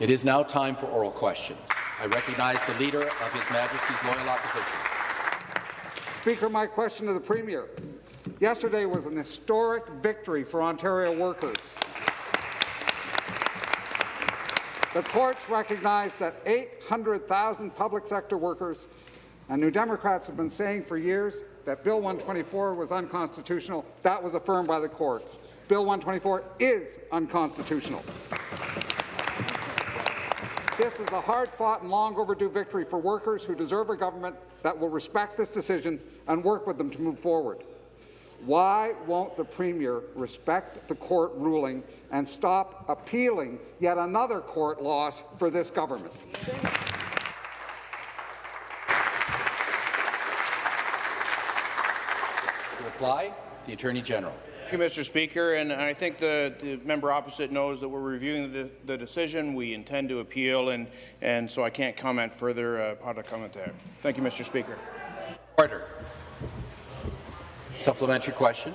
It is now time for oral questions. I recognize the Leader of His Majesty's Loyal Opposition. Speaker, my question to the Premier. Yesterday was an historic victory for Ontario workers. The courts recognized that 800,000 public sector workers and New Democrats have been saying for years that Bill 124 was unconstitutional. That was affirmed by the courts. Bill 124 is unconstitutional. This is a hard-fought and long overdue victory for workers who deserve a government that will respect this decision and work with them to move forward. Why won't the Premier respect the court ruling and stop appealing yet another court loss for this government? Reply, the Attorney General. Thank you, Mr. Speaker, and I think the, the member opposite knows that we're reviewing the, the, decision. We intend to appeal, and, and so I can't comment further uh, how to comment there. Thank you, Mr. Speaker. Order. Supplementary question.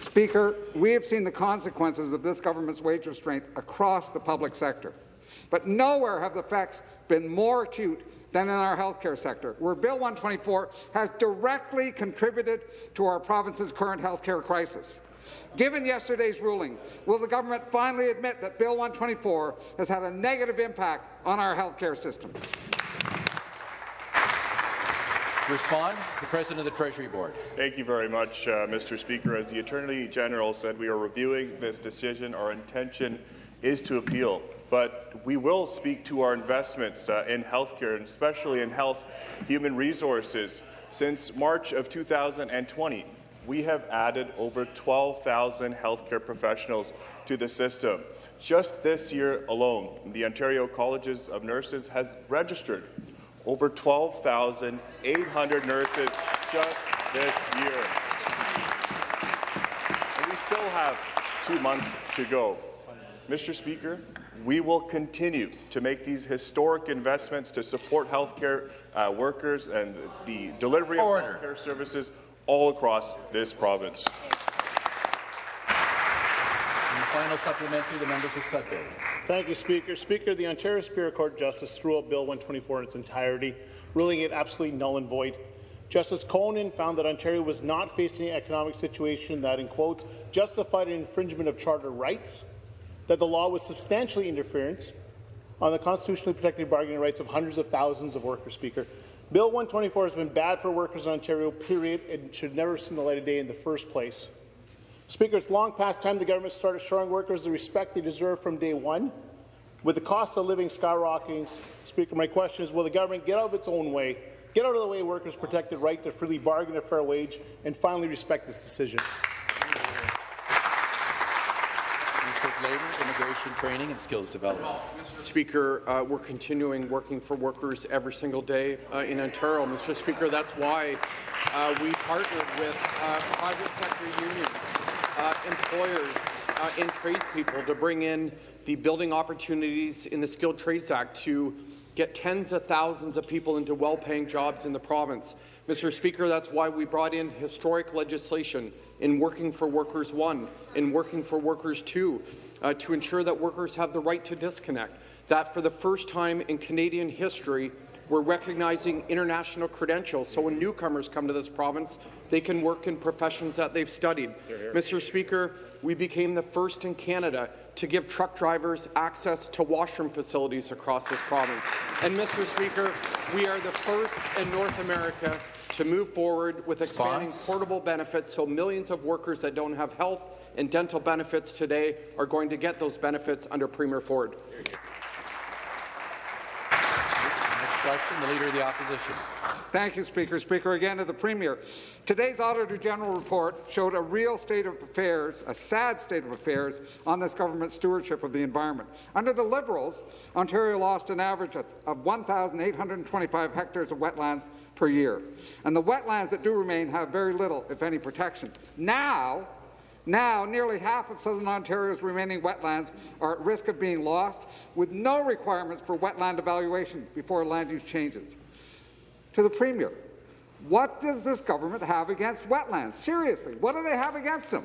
Speaker, we have seen the consequences of this government's wage restraint across the public sector, but nowhere have the effects been more acute than in our healthcare sector, where Bill 124 has directly contributed to our province's current healthcare crisis. Given yesterday's ruling, will the government finally admit that Bill 124 has had a negative impact on our healthcare system? To respond, the President of the Treasury Board. Thank you very much, uh, Mr. Speaker. As the Attorney General said, we are reviewing this decision. Our intention is to appeal but we will speak to our investments uh, in healthcare, and especially in health human resources. Since March of 2020, we have added over 12,000 healthcare professionals to the system. Just this year alone, the Ontario Colleges of Nurses has registered over 12,800 nurses just this year. And we still have two months to go. Mr. Speaker, we will continue to make these historic investments to support healthcare uh, workers and the delivery of Order. healthcare services all across this province. And the final supplementary, the member for Sudbury. Thank you, Speaker. Speaker, the Ontario Superior Court Justice threw out Bill 124 in its entirety, ruling it absolutely null and void. Justice Koehnen found that Ontario was not facing an economic situation that, in quotes, justified an infringement of charter rights that the law was substantially interference on the constitutionally protected bargaining rights of hundreds of thousands of workers, Speaker. Bill 124 has been bad for workers in Ontario, period, and should never have seen the light of day in the first place. Speaker, it's long past time the government started showing workers the respect they deserve from day one. With the cost of living skyrocketing, Speaker, my question is, will the government get out of its own way, get out of the way workers' protected right to freely bargain a fair wage, and finally respect this decision? Labour, Immigration Training and Skills Development. Mr. Speaker, uh, we're continuing working for workers every single day uh, in Ontario. Mr. Speaker, that's why uh, we partnered with uh, private sector unions, uh, employers, uh, and tradespeople to bring in the building opportunities in the Skilled Trades Act to get tens of thousands of people into well-paying jobs in the province. Mr. Speaker, that's why we brought in historic legislation in Working for Workers 1, in Working for Workers 2, uh, to ensure that workers have the right to disconnect, that for the first time in Canadian history, we're recognizing international credentials, so when newcomers come to this province, they can work in professions that they've studied. Here, here. Mr. Speaker, we became the first in Canada to give truck drivers access to washroom facilities across this province. And, Mr. Speaker, we are the first in North America to move forward with expanding portable benefits so millions of workers that don't have health and dental benefits today are going to get those benefits under Premier Ford. Next question, the Leader of the Opposition. Thank you, Speaker. Speaker, again to the Premier. Today's Auditor General report showed a real state of affairs, a sad state of affairs, on this government's stewardship of the environment. Under the Liberals, Ontario lost an average of, of 1,825 hectares of wetlands per year. And the wetlands that do remain have very little, if any, protection. Now, now, nearly half of southern Ontario's remaining wetlands are at risk of being lost, with no requirements for wetland evaluation before land use changes. To the Premier, what does this government have against wetlands? Seriously, what do they have against them?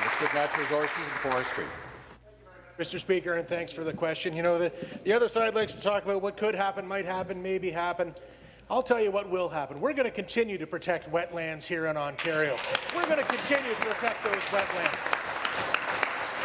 Minister of Natural Resources and Forestry. Mr. Speaker, and thanks for the question. You know, the, the other side likes to talk about what could happen, might happen, maybe happen. I'll tell you what will happen. We're going to continue to protect wetlands here in Ontario. We're going to continue to protect those wetlands.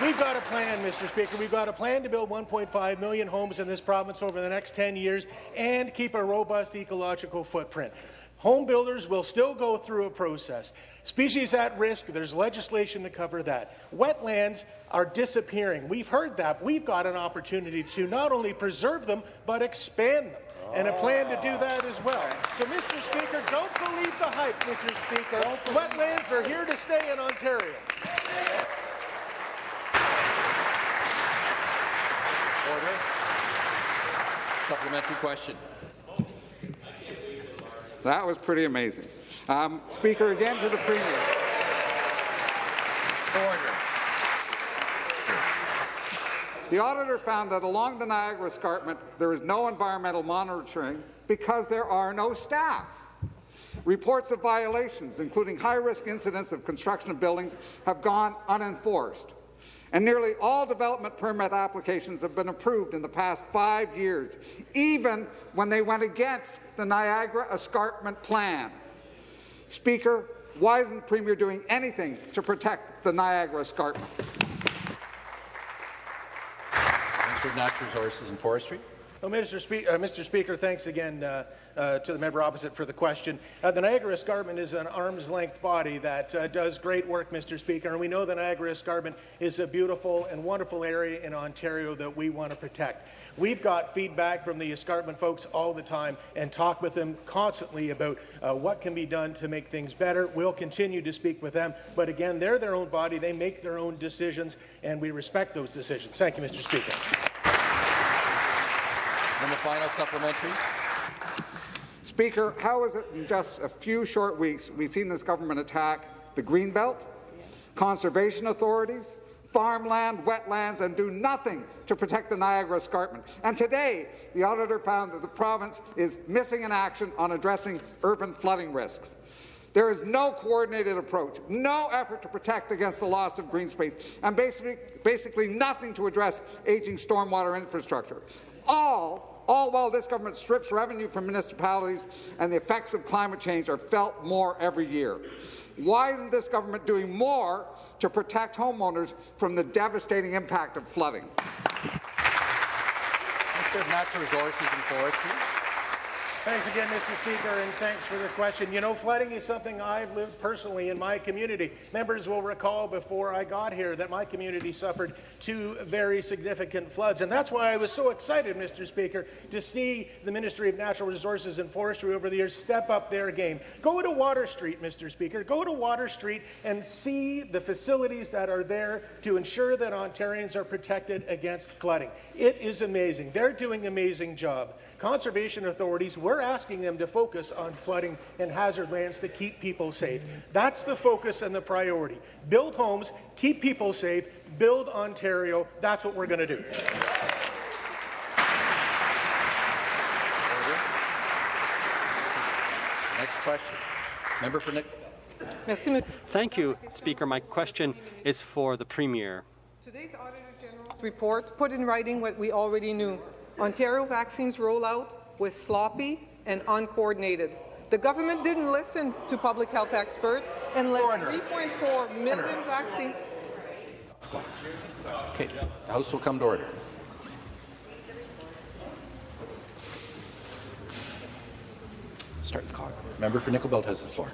We've got a plan, Mr. Speaker. We've got a plan to build 1.5 million homes in this province over the next 10 years and keep a robust ecological footprint. Home builders will still go through a process. Species at risk, there's legislation to cover that. Wetlands are disappearing. We've heard that. We've got an opportunity to not only preserve them, but expand them. And a plan to do that as well. So, Mr. Speaker, don't believe the hype, Mr. Speaker. Wetlands are here to stay in Ontario. Order. Supplementary question. That was pretty amazing. Um, speaker, again to the Premier. Order. The auditor found that along the Niagara Escarpment there is no environmental monitoring because there are no staff. Reports of violations, including high-risk incidents of construction of buildings, have gone unenforced. And nearly all development permit applications have been approved in the past five years, even when they went against the Niagara Escarpment Plan. Speaker, why isn't the Premier doing anything to protect the Niagara Escarpment? Minister of Natural Resources and Forestry. Well, Mr. Spe uh, Mr. Speaker, thanks again uh, uh, to the member opposite for the question. Uh, the Niagara Escarpment is an arm's-length body that uh, does great work, Mr. Speaker, and we know the Niagara Escarpment is a beautiful and wonderful area in Ontario that we want to protect. We've got feedback from the escarpment folks all the time and talk with them constantly about uh, what can be done to make things better. We'll continue to speak with them, but again, they're their own body, they make their own decisions, and we respect those decisions. Thank you, Mr. Speaker. And the final supplementary. Speaker, how is it in just a few short weeks we've seen this government attack the Greenbelt, conservation authorities, farmland, wetlands, and do nothing to protect the Niagara Escarpment. And today, the auditor found that the province is missing in action on addressing urban flooding risks. There is no coordinated approach, no effort to protect against the loss of green space, and basically, basically nothing to address aging stormwater infrastructure. All, all while this government strips revenue from municipalities and the effects of climate change are felt more every year. Why isn't this government doing more to protect homeowners from the devastating impact of flooding? Minister of Natural Resources and Forestry. Thanks again, Mr. Speaker, and thanks for the question. You know, flooding is something I've lived personally in my community. Members will recall before I got here that my community suffered two very significant floods, and that's why I was so excited, Mr. Speaker, to see the Ministry of Natural Resources and Forestry over the years step up their game. Go to Water Street, Mr. Speaker. Go to Water Street and see the facilities that are there to ensure that Ontarians are protected against flooding. It is amazing. They're doing an amazing job. Conservation authorities, we're asking them to focus on flooding and hazard lands to keep people safe. That's the focus and the priority. Build homes, keep people safe, build Ontario. That's what we're going to do. Next question. Member for Nick. Thank you, Speaker. My question is for the Premier. Today's Auditor General's report put in writing what we already knew. Ontario vaccines rollout was sloppy and uncoordinated. The government didn't listen to public health experts and let 3.4 million vaccines. Okay, the House will come to order. Start the clock. Member for Nickel Belt has the floor.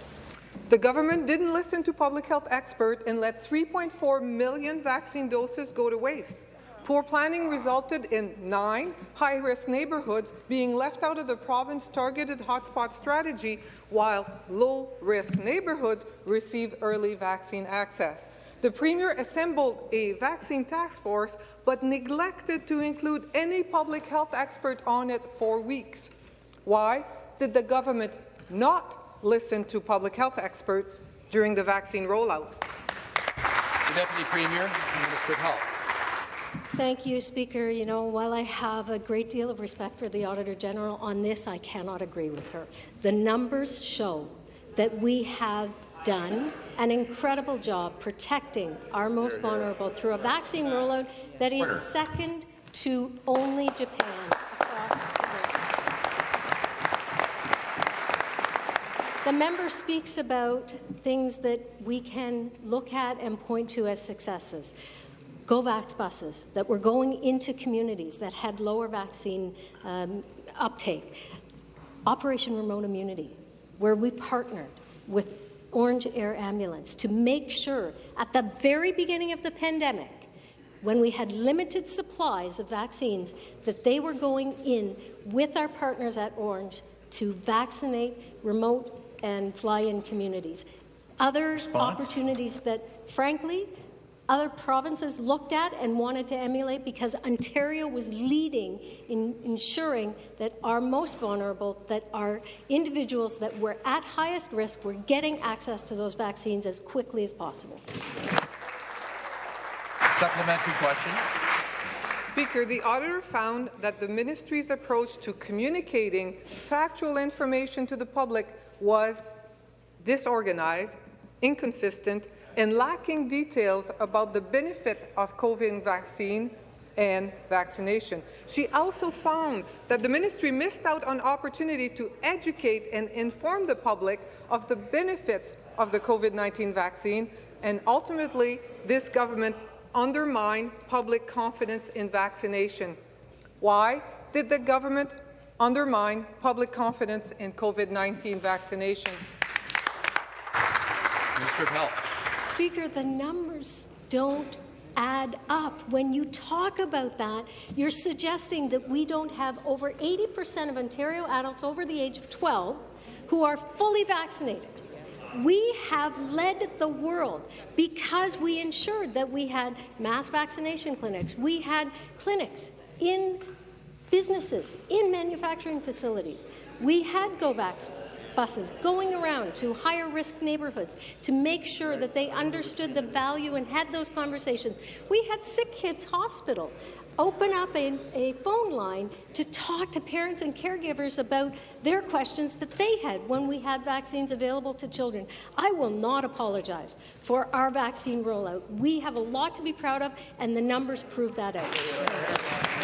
The government didn't listen to public health experts and let 3.4 million vaccine doses go to waste. Poor planning resulted in nine high-risk neighbourhoods being left out of the province's targeted hotspot strategy, while low-risk neighbourhoods receive early vaccine access. The Premier assembled a vaccine task force, but neglected to include any public health expert on it for weeks. Why did the government not listen to public health experts during the vaccine rollout? The Deputy Premier Minister of Health. Thank you, Speaker. You know, while I have a great deal of respect for the Auditor General, on this I cannot agree with her. The numbers show that we have done an incredible job protecting our most vulnerable through a vaccine rollout that is second to only Japan across the world. The member speaks about things that we can look at and point to as successes. GoVax buses that were going into communities that had lower vaccine um, uptake. Operation Remote Immunity, where we partnered with Ornge Air Ambulance to make sure at the very beginning of the pandemic, when we had limited supplies of vaccines, that they were going in with our partners at Ornge to vaccinate remote and fly-in communities. Other Response? opportunities that, frankly, other provinces looked at and wanted to emulate because Ontario was leading in ensuring that our most vulnerable, that our individuals that were at highest risk were getting access to those vaccines as quickly as possible. Supplementary question. Speaker, the auditor found that the ministry's approach to communicating factual information to the public was disorganized, inconsistent, and lacking details about the benefit of COVID vaccine and vaccination. She also found that the ministry missed out on opportunity to educate and inform the public of the benefits of the COVID-19 vaccine, and ultimately, this government undermined public confidence in vaccination. Why did the government undermine public confidence in COVID-19 vaccination? Minister of Health. Speaker, the numbers don't add up. When you talk about that, you're suggesting that we don't have over 80% of Ontario adults over the age of 12 who are fully vaccinated. We have led the world because we ensured that we had mass vaccination clinics. We had clinics in businesses, in manufacturing facilities. We had GoVax buses going around to higher risk neighbourhoods to make sure that they understood the value and had those conversations. We had Sick Kids Hospital open up a, a, phone line to talk to parents and caregivers about their questions that they had when we had vaccines available to children. I will not apologize for our vaccine rollout. We have a lot to be proud of, and the numbers prove that out.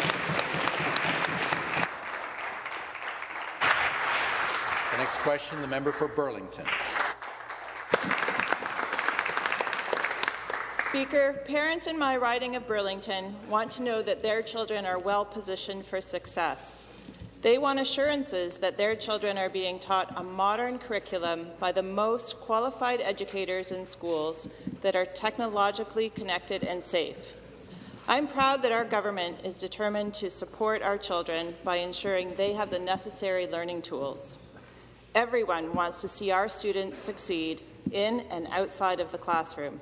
Next question, the member for Burlington. Speaker, parents in my riding of Burlington want to know that their children are well positioned for success. They want assurances that their children are being taught a modern curriculum by the most qualified educators in schools that are technologically connected and safe. I'm proud that our government is determined to support our children by ensuring they have the necessary learning tools. Everyone wants to see our students succeed in and outside of the classroom.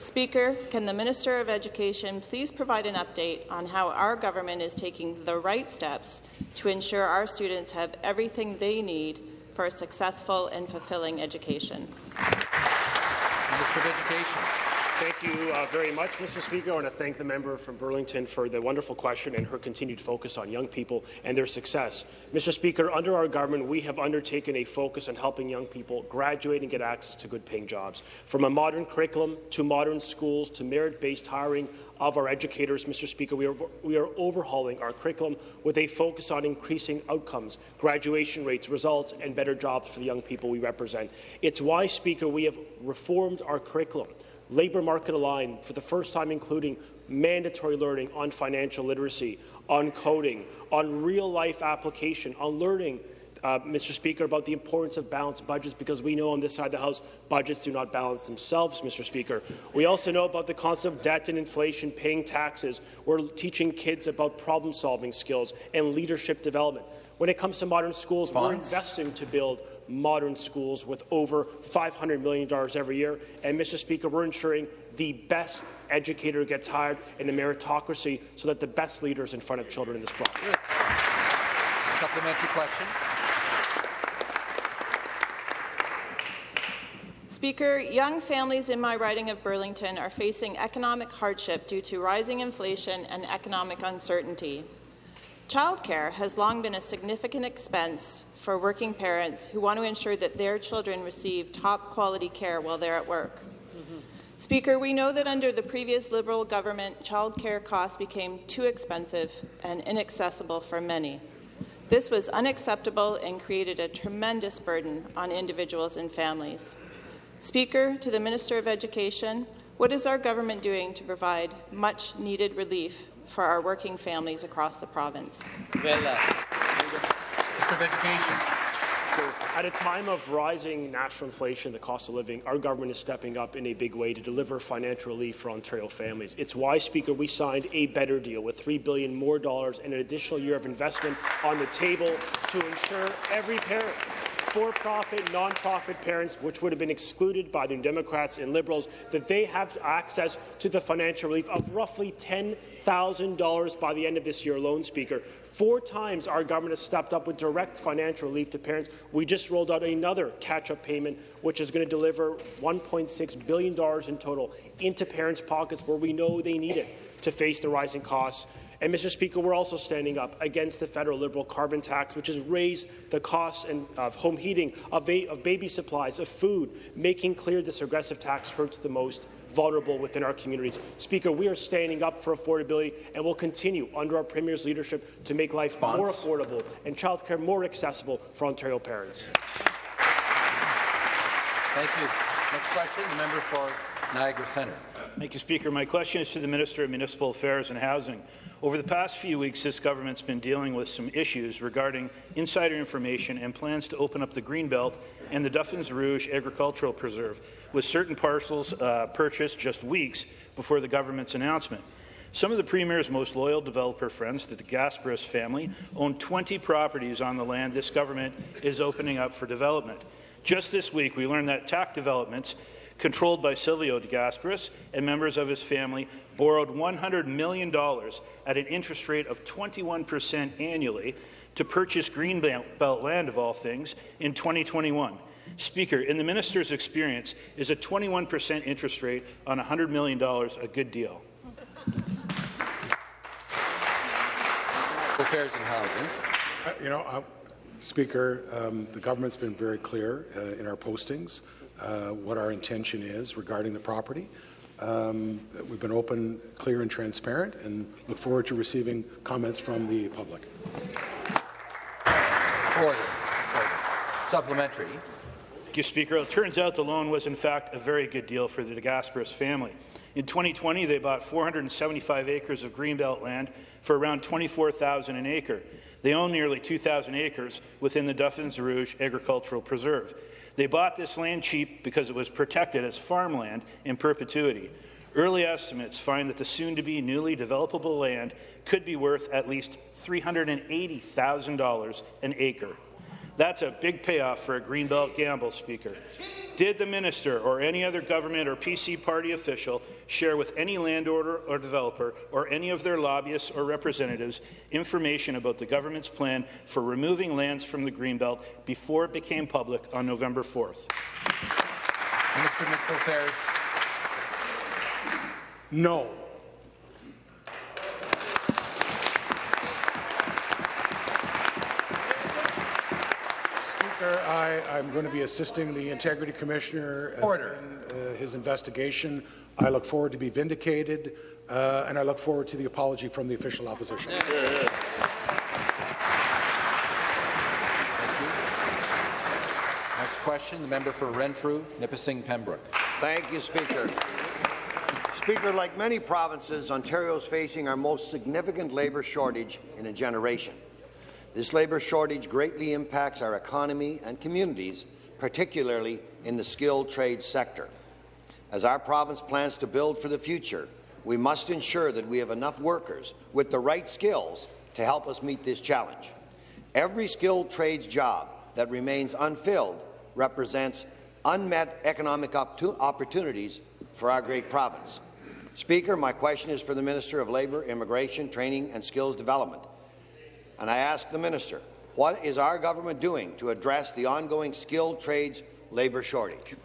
Speaker, can the Minister of Education please provide an update on how our government is taking the right steps to ensure our students have everything they need for a successful and fulfilling education? Minister of Education. Thank you uh, very much, Mr. Speaker. I want to thank the member from Burlington for the wonderful question and her continued focus on young people and their success. Mr. Speaker, under our government, we have undertaken a focus on helping young people graduate and get access to good-paying jobs. From a modern curriculum to modern schools to merit-based hiring of our educators, Mr. Speaker, we are, we are overhauling our curriculum with a focus on increasing outcomes, graduation rates, results, and better jobs for the young people we represent. It's why, Speaker, we have reformed our curriculum labour market aligned, for the first time including mandatory learning on financial literacy, on coding, on real-life application, on learning uh, Mr. Speaker, about the importance of balanced budgets because we know on this side of the House budgets do not balance themselves, Mr. Speaker. We also know about the concept of debt and inflation, paying taxes. We're teaching kids about problem-solving skills and leadership development. When it comes to modern schools, we're investing to build modern schools with over $500 million every year. And, Mr. Speaker, we're ensuring the best educator gets hired in the meritocracy so that the best leaders in front of children in this province. Supplementary question. Speaker, young families in my riding of Burlington are facing economic hardship due to rising inflation and economic uncertainty. Childcare has long been a significant expense for working parents who want to ensure that their children receive top quality care while they're at work. Speaker, we know that under the previous Liberal government, childcare costs became too expensive and inaccessible for many. This was unacceptable and created a tremendous burden on individuals and families. Speaker, to the Minister of Education, what is our government doing to provide much-needed relief for our working families across the province? Uh, Minister of Education. At a time of rising national inflation, the cost of living, our government is stepping up in a big way to deliver financial relief for Ontario families. It's why, Speaker, we signed a better deal with 3 billion more dollars and an additional year of investment on the table to ensure every parent for-profit, non-profit parents, which would have been excluded by the Democrats and Liberals, that they have access to the financial relief of roughly $10,000 by the end of this year alone, Speaker. Four times our government has stepped up with direct financial relief to parents. We just rolled out another catch-up payment, which is going to deliver $1.6 billion in total into parents' pockets where we know they need it to face the rising costs and, Mr. Speaker, we're also standing up against the federal Liberal carbon tax, which has raised the costs and, of home heating, of, of baby supplies, of food, making clear this regressive tax hurts the most vulnerable within our communities. Speaker, we are standing up for affordability and will continue under our Premier's leadership to make life Bonds. more affordable and childcare more accessible for Ontario parents. Thank you. Next question, the member for Niagara Centre. Thank you, Speaker. My question is to the Minister of Municipal Affairs and Housing. Over the past few weeks, this government's been dealing with some issues regarding insider information and plans to open up the Greenbelt and the Duffins Rouge Agricultural Preserve, with certain parcels uh, purchased just weeks before the government's announcement. Some of the Premier's most loyal developer friends, the Gasperis family, own 20 properties on the land this government is opening up for development. Just this week, we learned that TACC Developments controlled by Silvio De Gasperis and members of his family, borrowed $100 million at an interest rate of 21% annually to purchase Greenbelt land, of all things, in 2021. Speaker, in the minister's experience, is a 21% interest rate on $100 million a good deal? Affairs and Housing. Uh, you know, uh, Speaker, um, the government's been very clear uh, in our postings uh, what our intention is regarding the property. Um, we've been open, clear and transparent and look forward to receiving comments from the public. Order. Order. Supplementary. Thank you, Speaker. It turns out the loan was, in fact, a very good deal for the DeGasperis family. In 2020, they bought 475 acres of greenbelt land for around 24,000 an acre. They own nearly 2,000 acres within the Duffins Rouge Agricultural Preserve. They bought this land cheap because it was protected as farmland in perpetuity. Early estimates find that the soon-to-be newly developable land could be worth at least $380,000 an acre. That's a big payoff for a Greenbelt gamble, Speaker. Did the minister or any other government or PC party official share with any landowner or developer or any of their lobbyists or representatives information about the government's plan for removing lands from the Greenbelt before it became public on November 4th? Minister of Municipal Affairs. No. Speaker, I, am going to be assisting the Integrity Commissioner Order. in uh, his investigation. I look forward to be vindicated, uh, and I look forward to the apology from the official opposition. Thank you. Next question, the member for Renfrew, Nipissing, Pembroke. Thank you, Speaker. Speaker, like many provinces, Ontario is facing our most significant labour shortage in a generation. This labour shortage greatly impacts our economy and communities, particularly in the skilled trades sector. As our province plans to build for the future, we must ensure that we have enough workers with the right skills to help us meet this challenge. Every skilled trades job that remains unfilled represents unmet economic opportunities for our great province. Speaker, my question is for the Minister of Labour, Immigration, Training and Skills Development. And I ask the minister, what is our government doing to address the ongoing skilled trades labour shortage?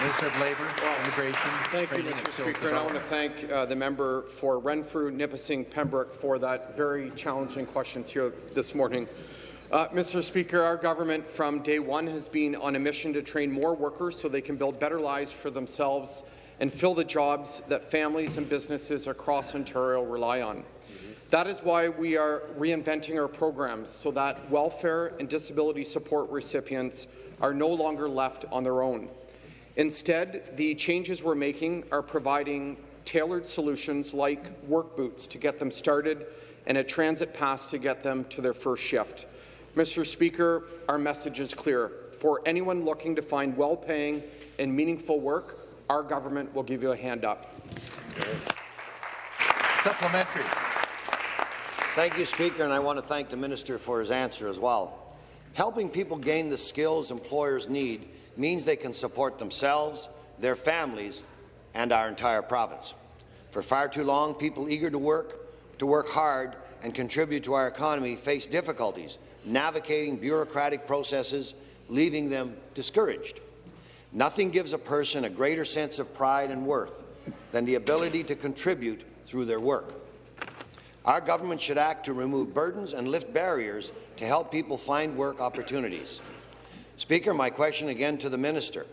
Minister of Labour, Immigration, Thank you, Mr. Speaker, and I want to thank uh, the member for Renfrew, Nipissing, Pembroke for that very challenging questions here this morning. Uh, Mr. Speaker, our government from day one has been on a mission to train more workers so they can build better lives for themselves and fill the jobs that families and businesses across Ontario rely on. That is why we are reinventing our programs so that welfare and disability support recipients are no longer left on their own. Instead, the changes we're making are providing tailored solutions like work boots to get them started and a transit pass to get them to their first shift. Mr. Speaker, our message is clear. For anyone looking to find well-paying and meaningful work, our government will give you a hand up. Supplementary. Thank you, Speaker, and I want to thank the Minister for his answer as well. Helping people gain the skills employers need means they can support themselves, their families, and our entire province. For far too long, people eager to work, to work hard, and contribute to our economy face difficulties navigating bureaucratic processes, leaving them discouraged. Nothing gives a person a greater sense of pride and worth than the ability to contribute through their work. Our government should act to remove burdens and lift barriers to help people find work opportunities. Speaker, my question again to the minister.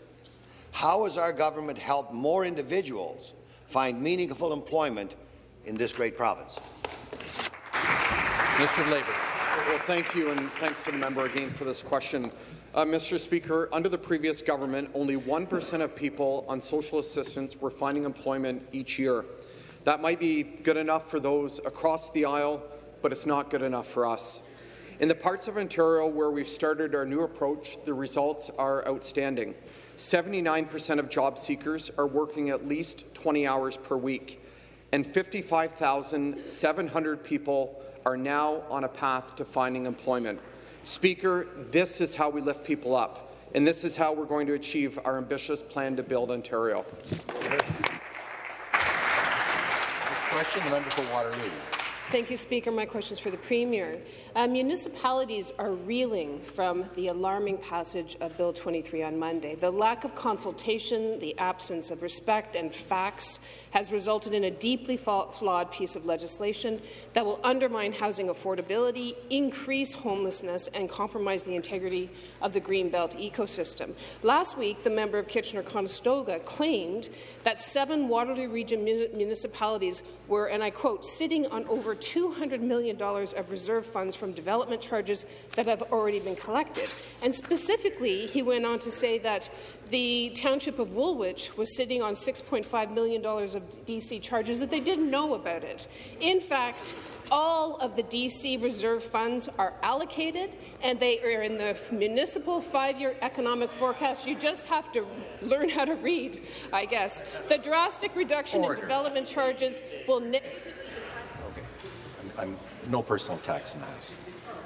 How has our government helped more individuals find meaningful employment in this great province? Minister of Labour. Well, thank you, and thanks to the member again for this question. Uh, Mr. Speaker, under the previous government, only 1% of people on social assistance were finding employment each year. That might be good enough for those across the aisle, but it's not good enough for us. In the parts of Ontario where we've started our new approach, the results are outstanding. 79% of job seekers are working at least 20 hours per week, and 55,700 people are now on a path to finding employment. Speaker, this is how we lift people up, and this is how we're going to achieve our ambitious plan to build Ontario. Question, the member for Waterloo. Thank you, Speaker. My question is for the Premier. Uh, municipalities are reeling from the alarming passage of Bill 23 on Monday. The lack of consultation, the absence of respect and facts has resulted in a deeply flawed piece of legislation that will undermine housing affordability, increase homelessness, and compromise the integrity of the Greenbelt ecosystem. Last week, the member of Kitchener-Conestoga claimed that seven Waterloo Region municipalities were, and I quote, sitting on over $200 million of reserve funds from development charges that have already been collected. And specifically, he went on to say that the township of Woolwich was sitting on $6.5 million of DC charges that they didn't know about it. In fact, all of the DC reserve funds are allocated and they are in the municipal five-year economic forecast. You just have to learn how to read, I guess. The drastic reduction Order. in development charges will I'm, no personal attacks in the House.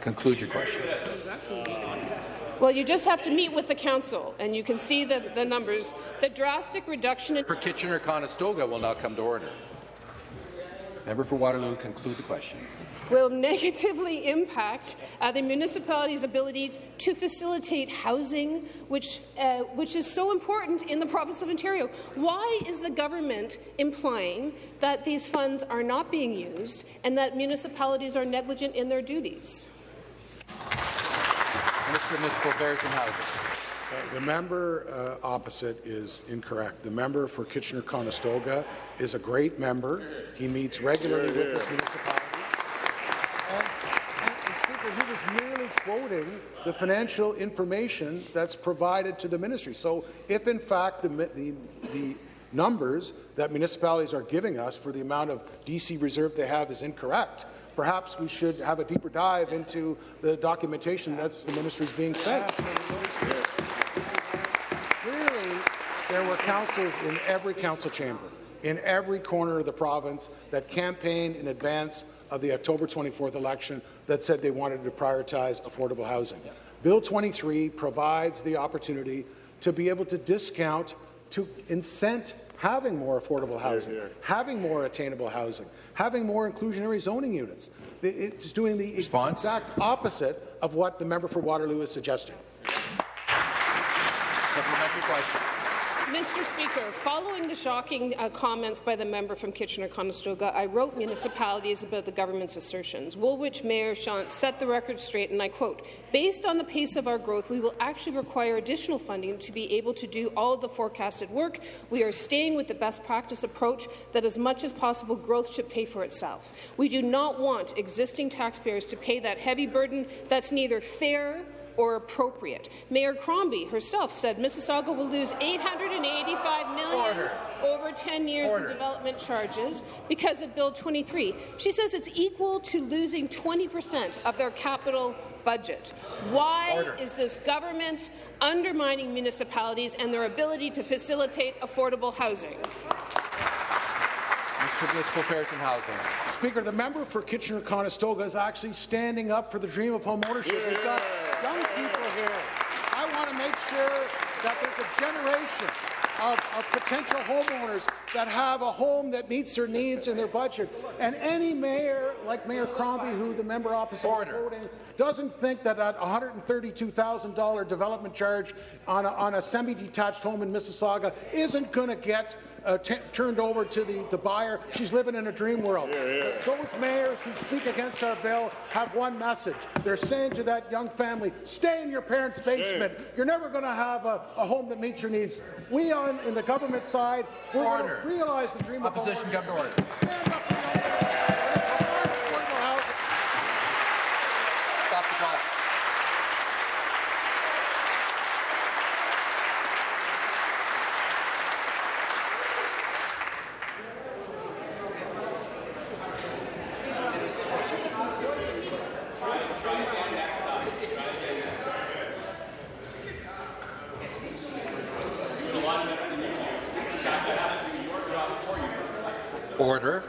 Conclude your question. Well, you just have to meet with the council, and you can see the, the numbers. The drastic reduction in For Kitchener-Conestoga will now come to order. Member for Waterloo, conclude the question. Will negatively impact uh, the municipality's ability to facilitate housing, which, uh, which is so important in the province of Ontario. Why is the government implying that these funds are not being used and that municipalities are negligent in their duties? Minister of Municipal Affairs and Housing. Uh, The member uh, opposite is incorrect. The member for Kitchener-Conestoga is a great member. He meets regularly with his municipalities. And, and, and Speaker, he was merely quoting the financial information that's provided to the ministry. So if, in fact, the, the, the numbers that municipalities are giving us for the amount of DC reserve they have is incorrect, perhaps we should have a deeper dive into the documentation that the ministry is being sent. Clearly, there were councils in every council chamber, in every corner of the province, that campaigned in advance of the October 24th election that said they wanted to prioritize affordable housing. Bill 23 provides the opportunity to be able to discount, to incent having more affordable housing, having more attainable housing, having more inclusionary zoning units. It's doing the Response? exact opposite of what the member for Waterloo is suggesting. Supplementary question. Mr. Speaker, following the shocking uh, comments by the member from Kitchener-Conestoga, I wrote municipalities about the government's assertions. Woolwich Mayor Shantz set the record straight, and I quote, based on the pace of our growth, we will actually require additional funding to be able to do all the forecasted work. We are staying with the best practice approach that as much as possible growth should pay for itself. We do not want existing taxpayers to pay that heavy burden that's neither fair or appropriate. Mayor Crombie herself said Mississauga will lose 885 million Order. over 10 years Order. in development charges because of Bill 23. She says it's equal to losing 20 percent of their capital budget. Why Order. is this government undermining municipalities and their ability to facilitate affordable housing? Mr. Municipal Affairs and Housing. Speaker, the member for Kitchener-Conestoga is actually standing up for the dream of home ownership. We've got young people here. I want to make sure that there's a generation of, of potential homeowners that have a home that meets their needs and their budget. And any mayor, like Mayor Crombie, who the member opposite is voting, doesn't think that that $132,000 development charge on a, on a semi-detached home in Mississauga isn't going to get uh, t- turned over to the, the buyer. She's living in a dream world. Those mayors who speak against our bill have one message. They're saying to that young family, stay in your parents' basement. You're never going to have a, a home that meets your needs. We on in the government side, we're going to realize the dream of Opposition come to order. Stand up for young people. Affordable housing. Stop the clock. Order.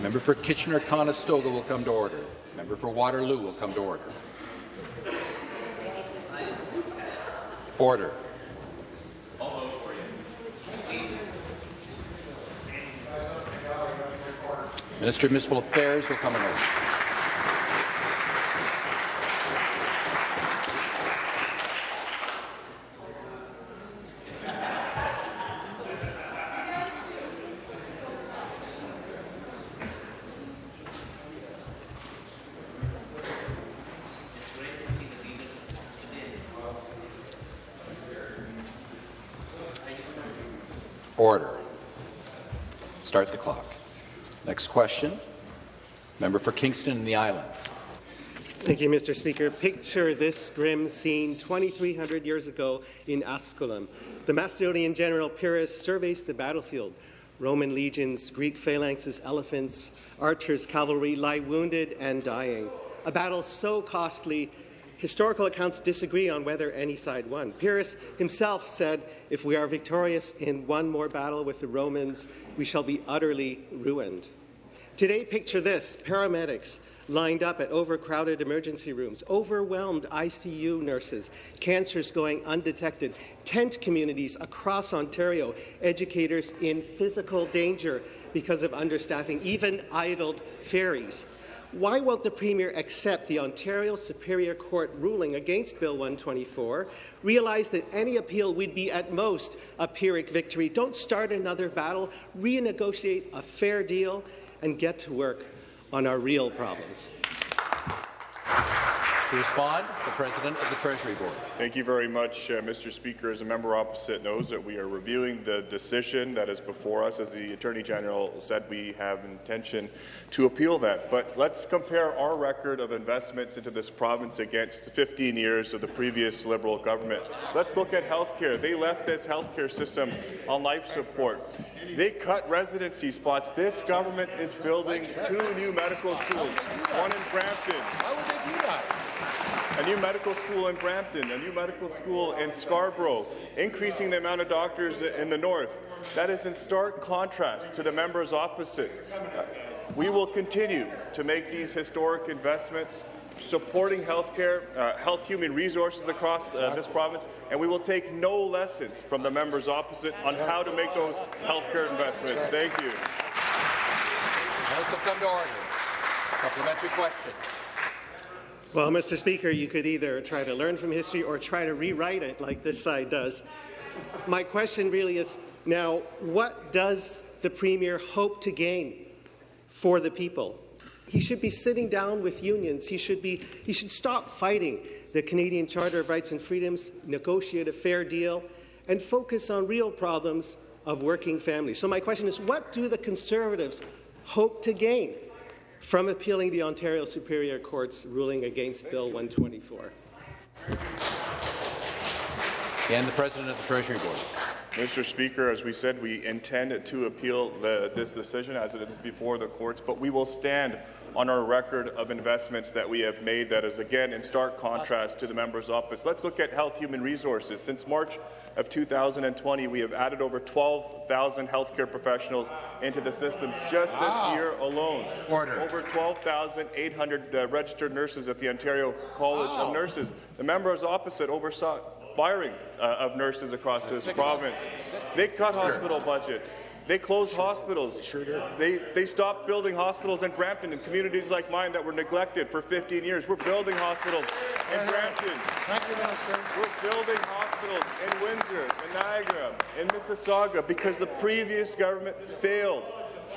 Member for Kitchener-Conestoga will come to order. Member for Waterloo will come to order. Order. Minister of Municipal Affairs will come in order. Order. Start the clock. Next question. Member for Kingston and the Islands. Thank you, Mr. Speaker. Picture this grim scene 2,300 years ago in Asculum. The Macedonian general Pyrrhus surveys the battlefield. Roman legions, Greek phalanxes, elephants, archers, cavalry lie wounded and dying. A battle so costly, historical accounts disagree on whether any side won. Pyrrhus himself said, If we are victorious in one more battle with the Romans, we shall be utterly ruined. Today, picture this paramedics lined up at overcrowded emergency rooms, overwhelmed ICU nurses, cancers going undetected, tent communities across Ontario, educators in physical danger because of understaffing, even idled ferries. Why won't the Premier accept the Ontario Superior Court ruling against Bill 124, realize that any appeal would be at most a Pyrrhic victory, don't start another battle, renegotiate a fair deal, and get to work on our real problems? To respond, the President of the Treasury Board. Thank you very much, uh, Mr. Speaker. As a member opposite knows that we are reviewing the decision that is before us. As the Attorney General said, we have intention to appeal that. But let's compare our record of investments into this province against 15 years of the previous Liberal government. Let's look at health care. They left this health care system on life support. They cut residency spots. This government is building two new medical schools, one in Brampton. Why would they do that? A new medical school in Brampton, a new medical school in Scarborough, increasing the amount of doctors in the north. That is in stark contrast to the members opposite. Uh, We will continue to make these historic investments, supporting healthcare, uh, health human resources across uh, this province, and we will take no lessons from the members opposite on how to make those healthcare investments. Thank you. House will come to order. Supplementary question. Well, Mr. Speaker, you could either try to learn from history or try to rewrite it like this side does. My question really is now, what does the Premier hope to gain for the people? He should be sitting down with unions. He should, be, he should stop fighting the Canadian Charter of Rights and Freedoms, negotiate a fair deal, and focus on real problems of working families. So my question is, what do the Conservatives hope to gain from appealing the Ontario Superior Court's ruling against Bill 124? And the President of the Treasury Board. Mr. Speaker, as we said, we intend to appeal the, this decision as it is before the courts, but we will stand on our record of investments that we have made that is, again, in stark contrast to the member's office. Let's look at health human resources. Since March of 2020, we have added over 12,000 healthcare professionals into the system just this year alone. Order. Over 12,800 uh, registered nurses at the Ontario College Wow. of Nurses. The members opposite oversaw firing uh, of nurses across this province. They cut hospital budgets. They closed hospitals. Sure they, they stopped building hospitals in Brampton and communities like mine that were neglected for 15 years. We're building hospitals in Brampton. Thank you, Minister. We're building hospitals in Windsor, in Niagara, in Mississauga because the previous government failed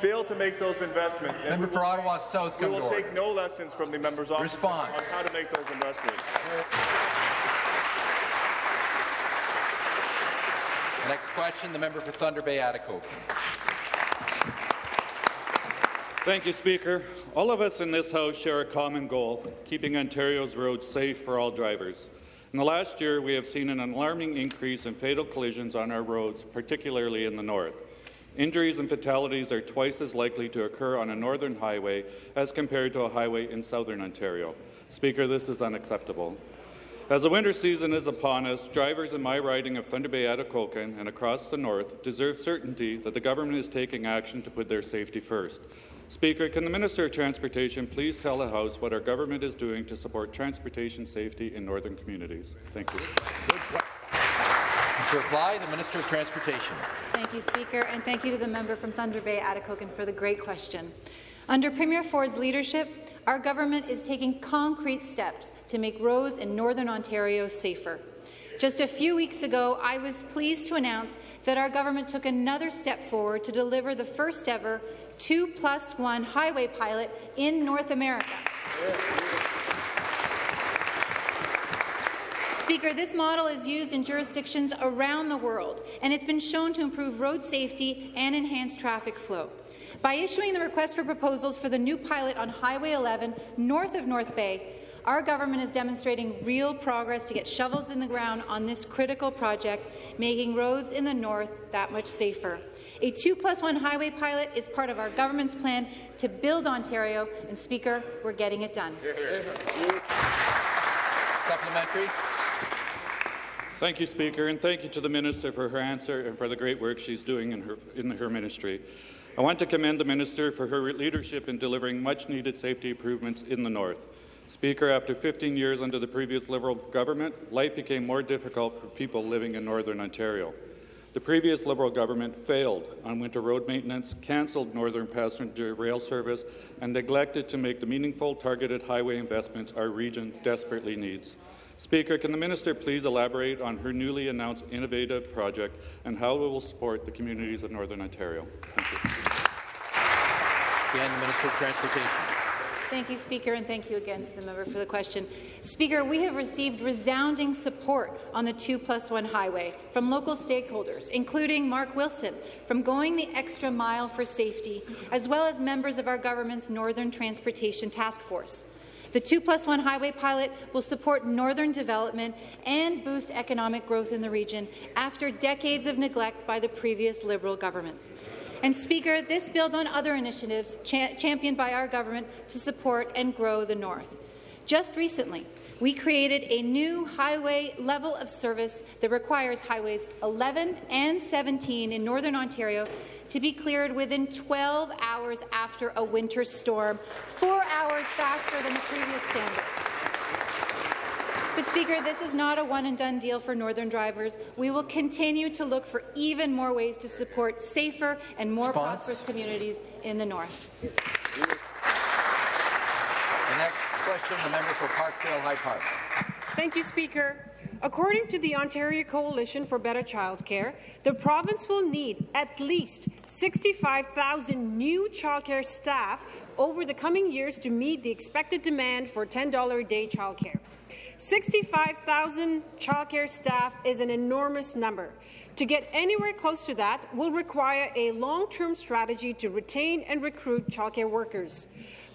failed to make those investments. And Member we for will- Ottawa South, We will take no lessons from the members' office Response. on how to make those investments. Next question, the member for Thunder Bay, Atikokan. Thank you, Speaker. All of us in this House share a common goal, keeping Ontario's roads safe for all drivers. In the last year, we have seen an alarming increase in fatal collisions on our roads, particularly in the north. Injuries and fatalities are twice as likely to occur on a northern highway as compared to a highway in southern Ontario. Speaker, this is unacceptable. As the winter season is upon us, drivers in my riding of Thunder Bay Atikokan and across the north deserve certainty that the government is taking action to put their safety first. Speaker, can the Minister of Transportation please tell the House what our government is doing to support transportation safety in northern communities? Thank you. To reply, the Minister of Transportation. Thank you, Speaker, and thank you to the member from Thunder Bay, Atikokan, for the great question. Under Premier Ford's leadership, our government is taking concrete steps to make roads in Northern Ontario safer. Just a few weeks ago, I was pleased to announce that our government took another step forward to deliver the first ever 2 plus 1 highway pilot in North America. Speaker, this model is used in jurisdictions around the world, and it's been shown to improve road safety and enhance traffic flow. By issuing the request for proposals for the new pilot on Highway 11 north of North Bay, our government is demonstrating real progress to get shovels in the ground on this critical project, making roads in the north that much safer. A 2 plus 1 highway pilot is part of our government's plan to build Ontario, and Speaker, we're getting it done. Supplementary. Thank you, Speaker, and thank you to the Minister for her answer and for the great work she's doing in her, in her ministry. I want to commend the Minister for her leadership in delivering much-needed safety improvements in the North. Speaker, after 15 years under the previous Liberal government, life became more difficult for people living in Northern Ontario. The previous Liberal government failed on winter road maintenance, cancelled Northern passenger rail service, and neglected to make the meaningful targeted highway investments our region desperately needs. Speaker, can the minister please elaborate on her newly announced innovative project and how it will support the communities of Northern Ontario? Thank you. Again, the Minister of Transportation. Thank you, Speaker, and thank you again to the member for the question. Speaker, we have received resounding support on the 2 plus 1 highway from local stakeholders, including Mark Wilson, from Going the Extra Mile for Safety, as well as members of our government's Northern Transportation Task Force. The 2 plus 1 highway pilot will support northern development and boost economic growth in the region after decades of neglect by the previous Liberal governments. And Speaker, this builds on other initiatives cha championed by our government to support and grow the North. Just recently, we created a new highway level of service that requires highways 11 and 17 in Northern Ontario to be cleared within 12 hours after a winter storm, four hours faster than the previous standard. But, Speaker, this is not a one-and-done deal for Northern drivers. We will continue to look for even more ways to support safer and more Response? prosperous communities in the North. The next question, the member for Parkdale High Park. Thank you, Speaker. According to the Ontario Coalition for Better Childcare, the province will need at least 65,000 new childcare staff over the coming years to meet the expected demand for $10 a day childcare. 65,000 childcare staff is an enormous number. To get anywhere close to that will require a long-term strategy to retain and recruit childcare workers.